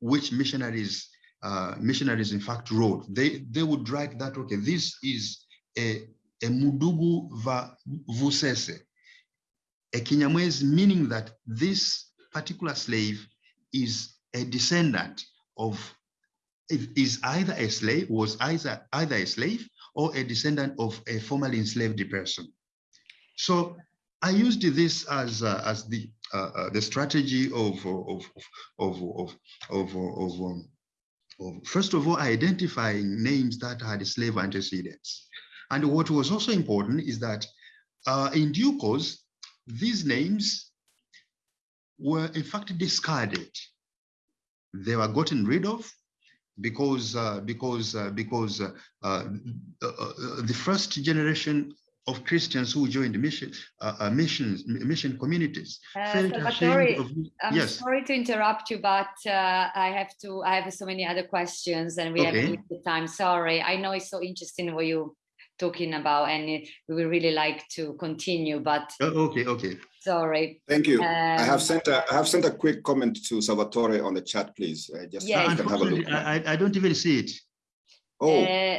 which missionaries uh, missionaries in fact wrote. They they would write that okay, this is a a mudugu va vusese, a Kinyamwezi, meaning that this particular slave is a descendant of is either a slave was either either a slave or a descendant of a formerly enslaved person. So I used this as uh, as the uh, uh, the strategy of of of of of, of, um, of first of all identifying names that had slave antecedents, and what was also important is that uh, in due course these names were in fact discarded. They were gotten rid of because uh, because uh, because uh, the first generation of Christians who joined mission uh, uh, missions mission communities uh, of, I'm yes. sorry to interrupt you, but uh, I have to. I have so many other questions, and we okay. have the time. Sorry, I know it's so interesting what you talking about, and we would really like to continue. But oh, okay, okay. Sorry. Thank you. Um, I have sent a I have sent a quick comment to Salvatore on the chat, please. Uh, just yes. can have a look. I, I don't even see it. Oh. Uh,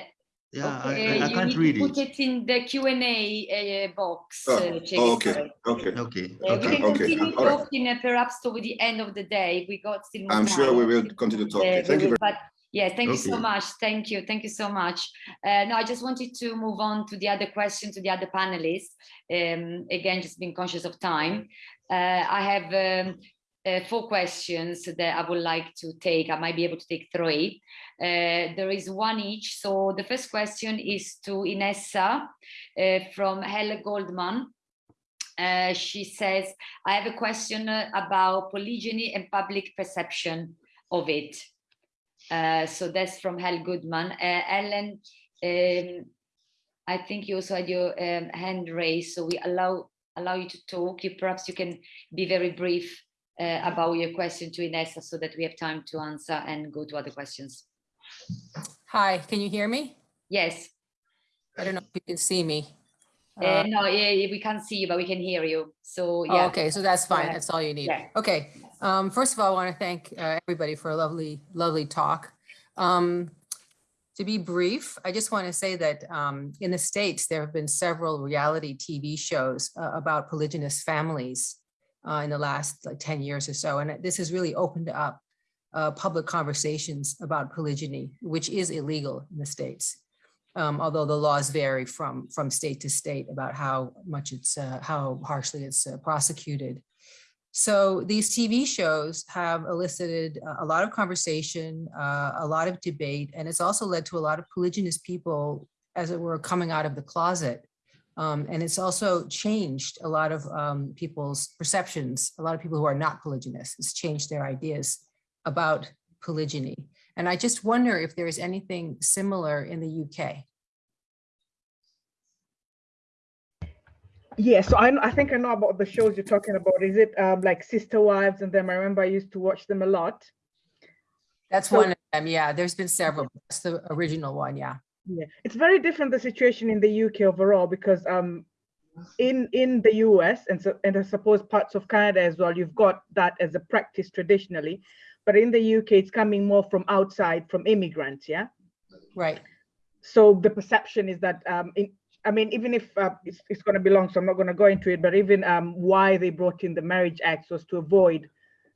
yeah, okay, I, I, can't read put it. it in the Q&A uh, box. Oh, uh, oh, okay, okay. Okay. Uh, okay. we can okay. continue talking uh, perhaps toward the end of the day. We got still more I'm time. sure we will continue talking. Uh, Thank you. Will, but yeah, thank you so much. Thank you. Thank you so much. Uh, no, I just wanted to move on to the other question to the other panelists. Um, again, just being conscious of time. Uh, I have um, uh, four questions that I would like to take. I might be able to take three. Uh, there is one each. So the first question is to Inessa uh, from Helle Goldman. uh, she says, I have a question about polygyny and public perception of it. Uh, so that's from Helle Goldman. Uh, Ellen, um, I think you also had your um, hand raised, so we allow allow you to talk. You perhaps you can be very brief uh, about your question to Inessa so that we have time to answer and go to other questions. Hi, can you hear me? Yes. I don't know if you can see me. Uh, Uh, no, yeah, we can't see you, but we can hear you. So oh, yeah. Okay, so that's fine. ahead. That's all you need. Yeah. Okay. Um, first of all, I want to thank uh, everybody for a lovely, lovely talk. Um, to be brief, I just want to say that um, in the States, there have been several reality TV shows uh, about polygynous families uh, in the last like 10 years or so. And this has really opened up uh, public conversations about polygyny, which is illegal in the States. Um, although the laws vary from, from state to state about how much it's, uh, how harshly it's uh, prosecuted. So these TV shows have elicited a- lot of conversation, uh, a lot of debate, and it's also led to a lot of polygynous people, as it were, coming out of the closet. Um, and it's also changed a lot of um, people's perceptions. A lot of people who are not polygynous, it's changed their ideas about polygyny. And I just wonder if there is anything similar in the UK. Yeah, so I, I think I know about the shows you're talking about. Is it um, like Sister Wives and them? I remember I used to watch them a lot. That's So- one of them. Yeah, there's been several. That's the original one. Yeah. Yeah, it's very different the situation in the UK overall because um in in the US and so and I suppose parts of Canada as well, you've got that as a practice traditionally, but in the UK it's coming more from outside from immigrants, yeah. Right. So the perception is that um in I mean even if uh, it's it's going to be long, so I'm not going to go into it, but even um why they brought in the Marriage Act was to avoid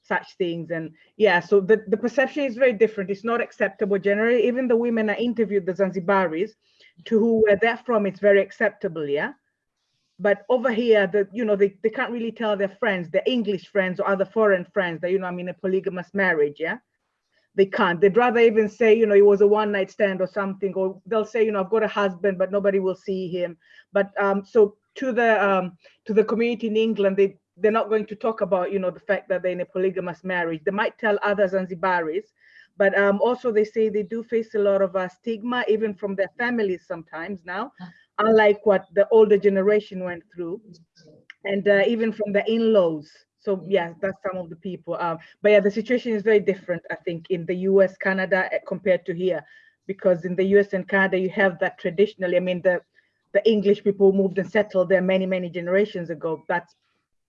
such things. And yeah so the, the perception is very different. It's not acceptable generally. Even the women i interviewed the zanzibaris to who where they're from it's very acceptable yeah? But over here the you know they, they can't really tell their friends their english friends or other foreign friends that you know i'm in a polygamous marriage yeah? They can't. They'd rather even say you know it was a one night stand or something or they'll say you know i've got a husband but nobody will see him. But um so to the um to the community in england they they're not going to talk about you know the fact that they're in a polygamous marriage. They might tell other zanzibaris but um, also they say they do face a lot of uh, stigma even from their families sometimes now unlike what the older generation went through. And uh, even from the in-laws. So yeah that's some of the people um, but yeah the situation is very different i think in the us canada uh, compared to here. Because in the us and canada you have that traditionally i mean the the english people moved and settled there many many generations ago. That's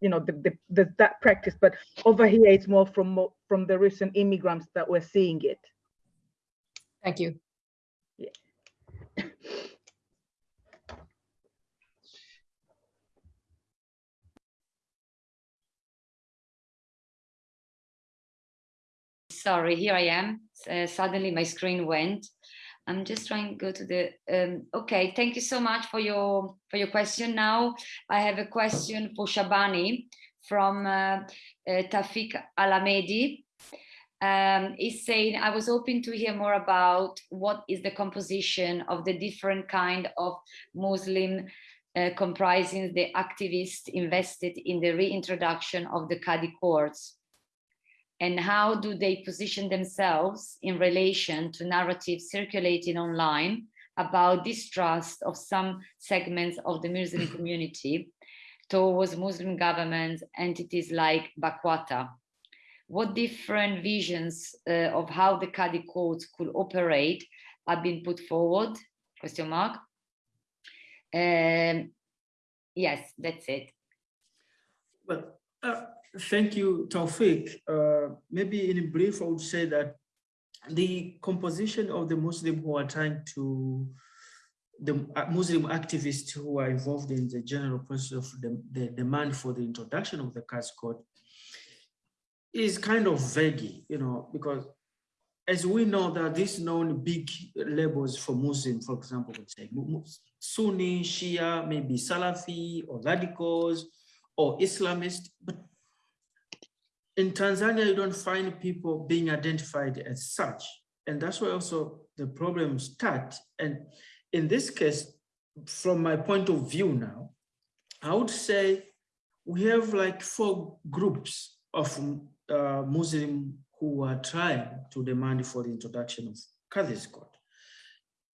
you know the, the, the that practice but over here it's more from from the recent immigrants that we're seeing it Thank you. yeah. Sorry, here I am. Uh, suddenly my screen went. I'm just trying to go to the, um, okay, thank you so much for your, for your question. Now I have a question for Shabani from uh, uh, Tafik Alamedi. Um, he's saying, I was hoping to hear more about what is the composition of the different kind of Muslim uh, comprising the activists invested in the reintroduction of the Qadi courts and how do they position themselves in relation to narratives circulating online about distrust of some segments of the Muslim community towards Muslim governments, entities like Bakwata? What different visions uh, of how the Qadi courts could operate have been put forward? Question mark. Um, yes, that's it. Well, uh, thank you, Taufik. Uh, maybe in brief, I would say that the composition of the Muslim who are trying to, the uh, Muslim activists who are involved in the general process of the, the demand for the introduction of the Qazi court is kind of vague, you know, because as we know that these known big labels for Muslim, for example, would say Sunni, Shia, maybe Salafi or radicals or Islamist, but in Tanzania, you don't find people being identified as such. And that's where also the problems start. And in this case, from my point of view now, I would say we have like four groups of uh, Muslim who are trying to demand for the introduction of Qadhi's court.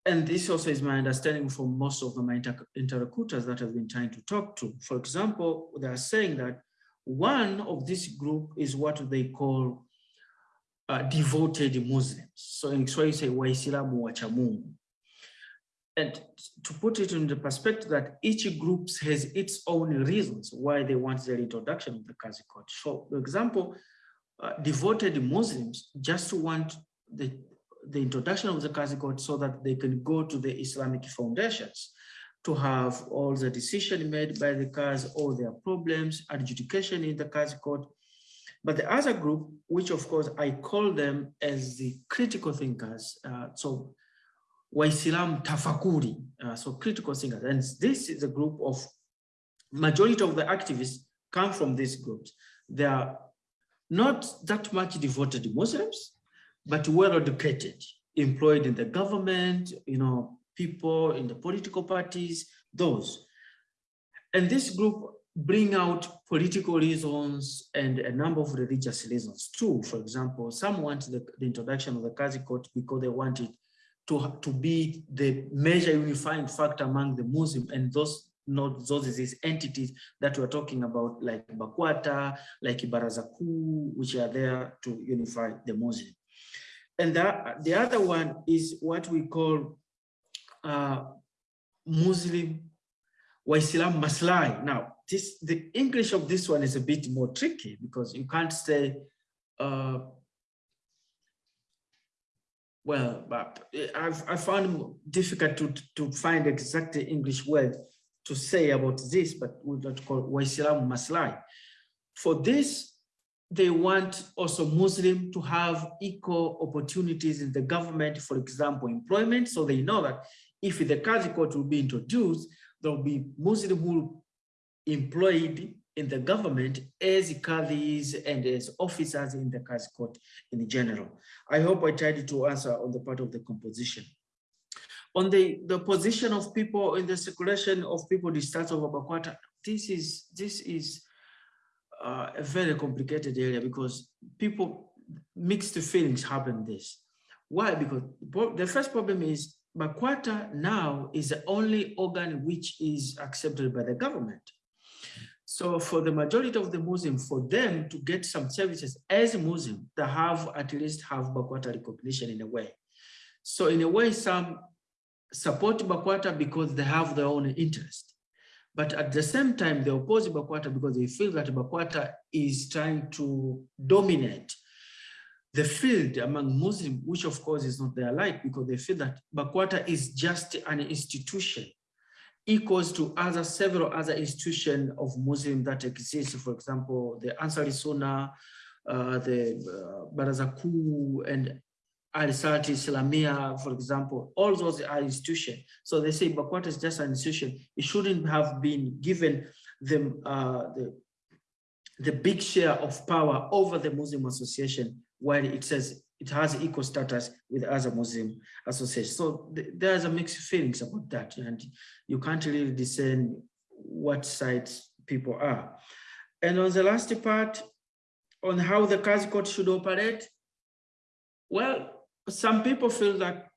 And this also is my understanding from most of my inter interlocutors that I've been trying to talk to. For example, they are saying that one of this group is what they call uh, devoted Muslims. So in Swahili say Waislamu wacha Mungu. And to put it in the perspective that each group has its own reasons why they want the introduction of the Qazi court. So for example, uh, devoted Muslims just want the, the introduction of the Qazi court so that they can go to the Islamic foundations to have all the decision made by the Qazi, all their problems, adjudication in the Qazi court. But the other group, which of course I call them as the critical thinkers, uh, so Waislam Tafakuri, uh, so critical thinkers, and this is a group of majority of the activists come from these groups. They are not that much devoted Muslims, but well educated, employed in the government, you know, people in the political parties, those. And this group bring out political reasons and a number of religious reasons too. For example, some want the, the introduction of the Qazi court because they want it to, to be the major unifying factor among the Muslim and those not those these entities that we're talking about, like Bakwata, like Baraza Kuu, which are there to unify the Muslim. And that, the other one is what we call uh, Muslim Waislam Maslahi. Now, this the English of this one is a bit more tricky because you can't say, uh, well, but I've I found difficult to to find exact English word to say about this, but we don't call Waislam Maslahi. For this, they want also Muslim to have equal opportunities in the government, for example, employment. So they know that if the Qazi court will be introduced, there will be Muslim who employed in the government as Qadis and as officers in the Qazi court in general. I hope I tried to answer on the part of the composition. On the, the position of people in the circulation of people discharged over Bakwata, this is, this is uh, a very complicated area because people, mixed feelings happen this. Why? Because the first problem is Bakwata now is the only organ which is accepted by the government. So for the majority of the Muslim, for them to get some services as Muslim, they have at least have Bakwata recognition in a way. So in a way, some support Bakwata because they have their own interest. But at the same time, they oppose Bakwata because they feel that Bakwata is trying to dominate the field among Muslims, which of course is not their like because they feel that Bakwata is just an institution equals to other several other institutions of Muslim that exist. For example, the Ansari Sunnah, uh, the uh, Baraza Kuu and Al-Salati Islamia, for example, all those are institutions. So they say Bakwata is just an institution. It shouldn't have been given them uh, the, the big share of power over the Muslim association while it says it has equal status with other Muslim associations. So th there's a mixed feelings about that, and you can't really discern what sides people are. And on the last part, on how the Qazi court should operate, well, some people feel that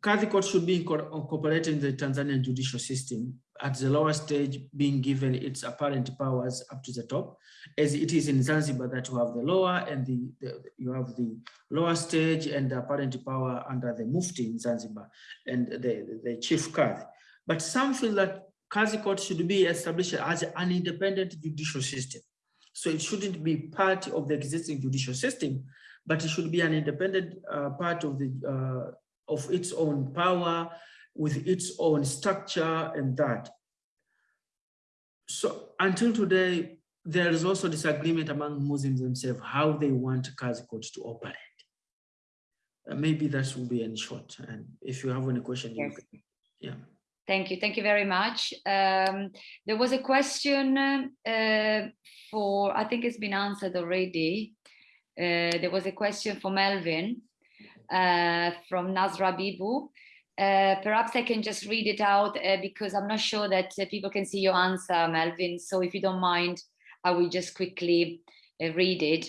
Qazi court should be incorporated in the Tanzanian judicial system at the lower stage being given its apparent powers up to the top, as it is in Zanzibar that you have the lower and the, the you have the lower stage and the apparent power under the Mufti in Zanzibar and the, the chief Qadhi. But some feel that Qazi court should be established as an independent judicial system. So it shouldn't be part of the existing judicial system, but it should be an independent uh, part of the uh, of its own power, with its own structure and that. So until today, there is also disagreement among Muslims themselves how they want Qazi court to operate. Uh, maybe that will be in short. And if you have any question, yes. can, yeah. Thank you. Thank you very much. Um, there was a question uh, for, I think it's been answered already. Uh, there was a question for Melvin uh, from Nazra Bibu. Uh, perhaps I can just read it out uh, because I'm not sure that uh, people can see your answer, Melvin. So if you don't mind, I will just quickly uh, read it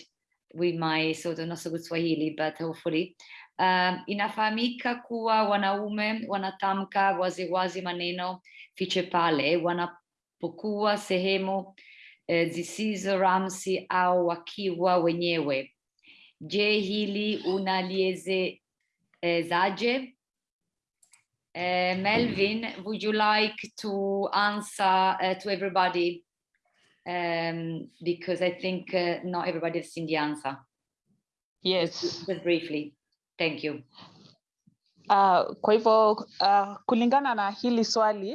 with my sort of not so good Swahili, but hopefully. Um, inafahamika kuwa wanaume wanatamka waziwazi maneno fiche pale wanapokuwa sehemu eh, zisizo ramsi au wakiwa wenyewe. Je, hili unaliezezaje? Uh, Melvin, would you like to answer uh, to everybody? Um, because I think uh, not everybody has seen the answer. Yes. Just briefly. Thank you. Uh, kwa hivyo uh, kulingana na hili swali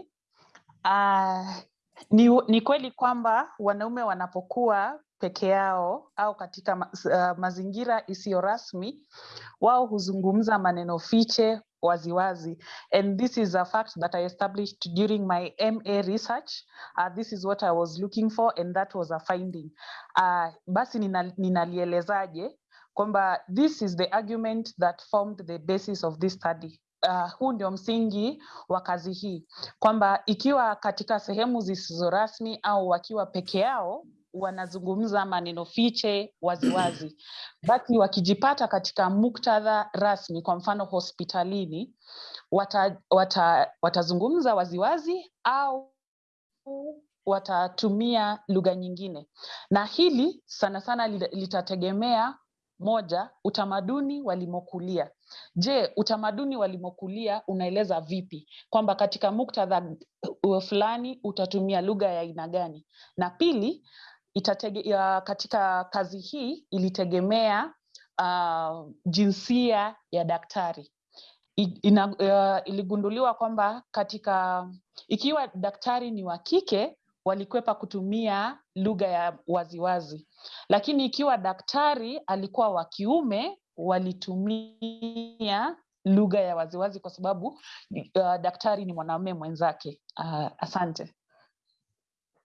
uh, ni, ni kweli kwamba wanaume wanapokuwa peke yao au katika ma, uh, mazingira isiyo rasmi wao huzungumza maneno fiche waziwazi. And this is a fact that I established during my MA research. Uh, this is what I was looking for and that was a finding. Uh, basi ninalielezaje nina, kwamba this is the argument that formed the basis of this study. Uh, huu ndio msingi wa kazi hii. Kwamba ikiwa katika sehemu zisizo rasmi au wakiwa peke yao wanazungumza maneno fiche waziwazi. Basi wakijipata katika muktadha rasmi kwa mfano hospitalini wata, wata, watazungumza waziwazi au watatumia lugha nyingine. Na hili sana sana litategemea moja utamaduni walimokulia. Je utamaduni walimokulia unaeleza vipi? Kwamba katika muktadha fulani utatumia lugha ya aina gani? Na pili itatege, ya, katika kazi hii ilitegemea uh, jinsia ya daktari. I, ina, uh, iligunduliwa kwamba katika ikiwa daktari ni wa kike walikwepa kutumia lugha ya waziwazi. Lakini ikiwa daktari alikuwa wa kiume walitumia lugha ya waziwazi kwa sababu uh, daktari ni mwanaume mwenzake. Uh, asante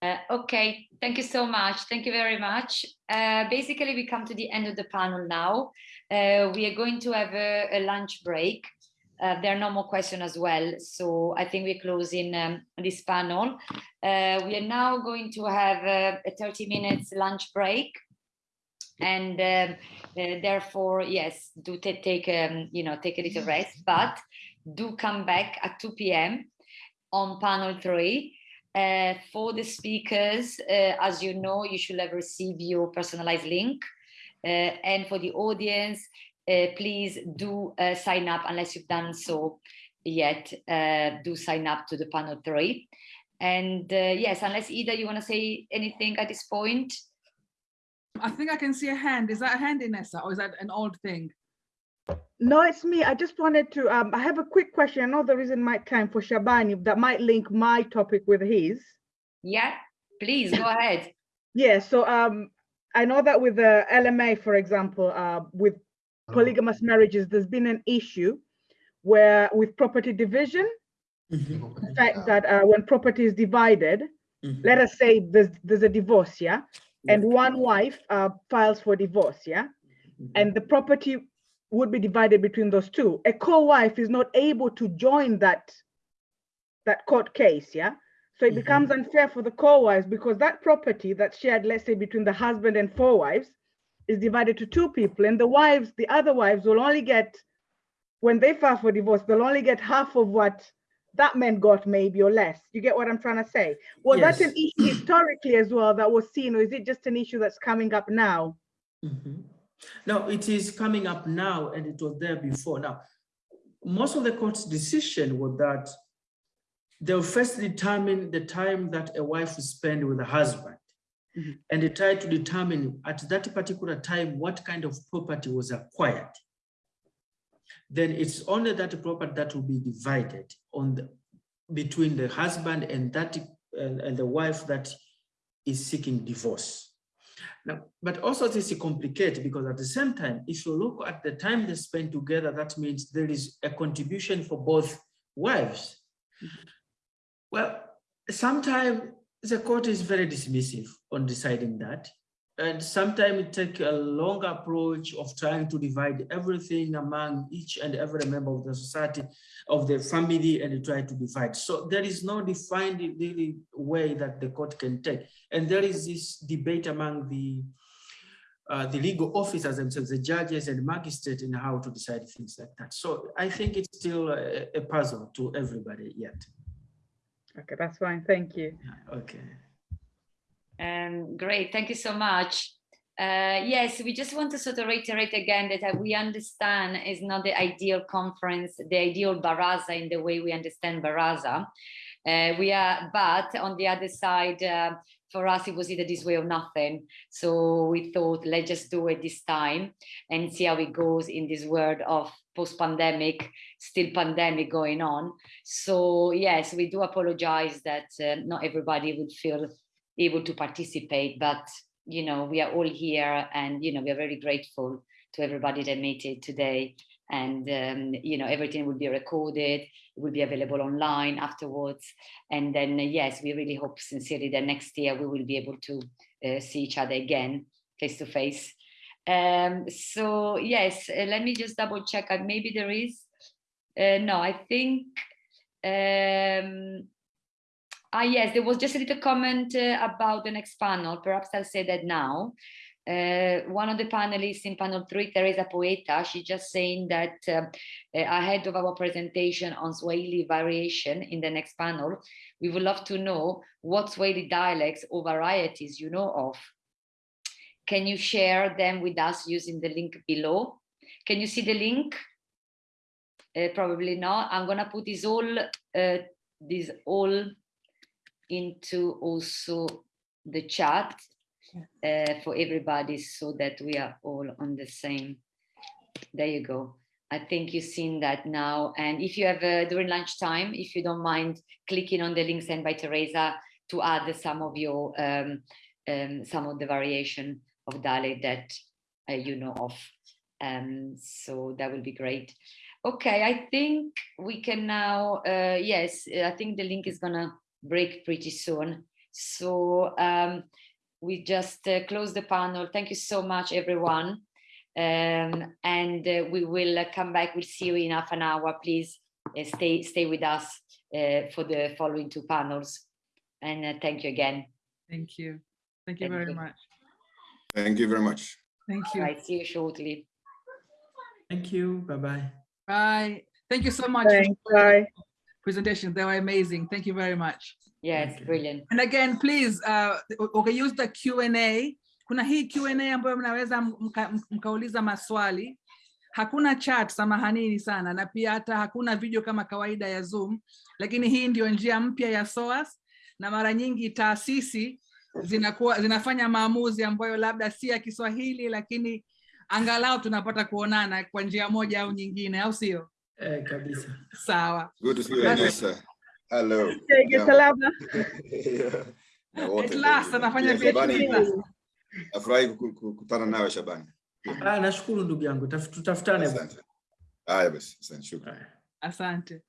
Uh, okay, thank you so much. Thank you very much. Uh, basically, we come to the end of the panel now. Uh, we are going to have a, a lunch break. Uh, there are no more questions as well. So I think we're closing um, this panel. Uh, we are now going to have a, a 30 minutes lunch break. And um, uh, therefore, yes, do take, um, you know, take a little rest, but do come back at 2 p.m. on panel three. Uh, for the speakers, uh, as you know, you should have received your personalized link. Uh, and for the audience, please do sign up unless you've done so yet. do sign up to the panel three. And yes, unless either you want to say anything at this point. I think I can see a hand. Is that a hand, Inessa, or is that an old thing? No, it's me. I just wanted to, um, I have a quick question. I know there isn't my time for Shabani that might link my topic with his. Yeah, please go ahead. Yeah, so um, I know that with the LMA, for example, uh, with polygamous marriages, there's been an issue where with property division, mm -hmm. the fact that uh, when property is divided, mm -hmm. let us say there's, there's a divorce, yeah? And one wife uh, files for divorce, yeah? Mm -hmm. And the property would be divided between those two. A co-wife is not able to join that, that court case, yeah? So it mm -hmm. becomes unfair for the co-wives because that property that's shared, let's say between the husband and four wives, is divided to two people and the wives, the other wives will only get, when they file for divorce, they'll only get half of what that man got maybe or less. You get what I'm trying to say? Was yes. that an issue historically as well that was seen or is it just an issue that's coming up now? Mm -hmm. Now, it is coming up now and it was there before. Now, most of the court's decision was that they'll first determine the time that a wife will spend with a husband. Mm -hmm. And they try to determine at that particular time what kind of property was acquired. Then it's only that property that will be divided on the, between the husband and that and, and the wife that is seeking divorce. Now, but also this is complicated because at the same time, if you look at the time they spend together, that means there is a contribution for both wives. Mm -hmm. Well, sometimes the court is very dismissive on deciding that. And sometimes it take a long approach of trying to divide everything among each and every member of the society, of the family, and try to divide. So there is no defined really way that the court can take. And there is this debate among the uh, the legal officers themselves, the judges and magistrates, in how to decide things like that. So I think it's still a, a puzzle to everybody yet. Okay, that's fine. Thank you. Okay. Um, great, thank you so much. Uh, yes, we just want to sort of reiterate again that uh, we understand is not the ideal conference, the ideal baraza in the way we understand baraza. Uh, we are, but on the other side, uh, for us, it was either this way or nothing. So we thought, let's just do it this time and see how it goes in this world of post-pandemic, still pandemic going on. So yes, we do apologize that uh, not everybody would feel able to participate, but you know, we are all here and you know, we are very grateful to everybody that made it today. And um, you know, everything will be recorded, it will be available online afterwards. And then uh, yes, we really hope sincerely that next year we will be able to uh, see each other again face to face. Um, so yes, uh, let me just double check. Maybe there is. Uh, no, I think. Um, Ah, yes, there was just a little comment uh, about the next panel. Perhaps I'll say that now. Uh, one of the panelists in panel three, Teresa Poeta, she's just saying that uh, ahead of our presentation on Swahili variation in the next panel, we would love to know what Swahili dialects or varieties you know of. Can you share them with us using the link below? Can you see the link? Uh, probably not. I'm gonna put this all, uh, this all into also the chat uh, for everybody so that we are all on the same. There you go. I think you've seen that now. And if you have uh, during lunchtime, if you don't mind clicking on the link sent by Teresa to add some of your, um, um, some of the variation of dialect that uh, you know of. Um, so that will be great. Okay, I think we can now, uh, yes, I think the link is gonna break pretty soon. So um, we just uh, close the panel. Thank you so much, everyone. Um, and uh, we will uh, come back. We'll see you in half an hour. Please uh, stay stay with us uh, for the following two panels. And uh, thank you again. Thank you. Thank you Thank very you. much. Thank you very much. Thank you. Right, see you shortly. Thank you. Bye bye. Bye. Thank you so much Thanks. Bye. Presentation. They were amazing. Thank you very much. Yes, brilliant. And again, please, uh, okay, use the Q&A, kuna hii Q&A ambayo mnaweza mka, mkauliza maswali. Hakuna chat, samahanini sana, na pia hata hakuna video kama kawaida ya Zoom, lakini hii ndio njia mpya ya SOAS, na mara nyingi taasisi zinakuwa zinafanya maamuzi ambayo labda si ya Kiswahili, lakini angalau tunapata kuonana kwa njia moja au nyingine, au sio? Eh, kabisa. Sawa. Good to see you. Anissa. Hello. Tege salama. At last anafanya PhD. Nafurahi kukutana nawe Shabani. Ah, nashukuru ndugu yangu. Taf- Tutafutane. Asante. Haya basi, asante, shukrani. Asante.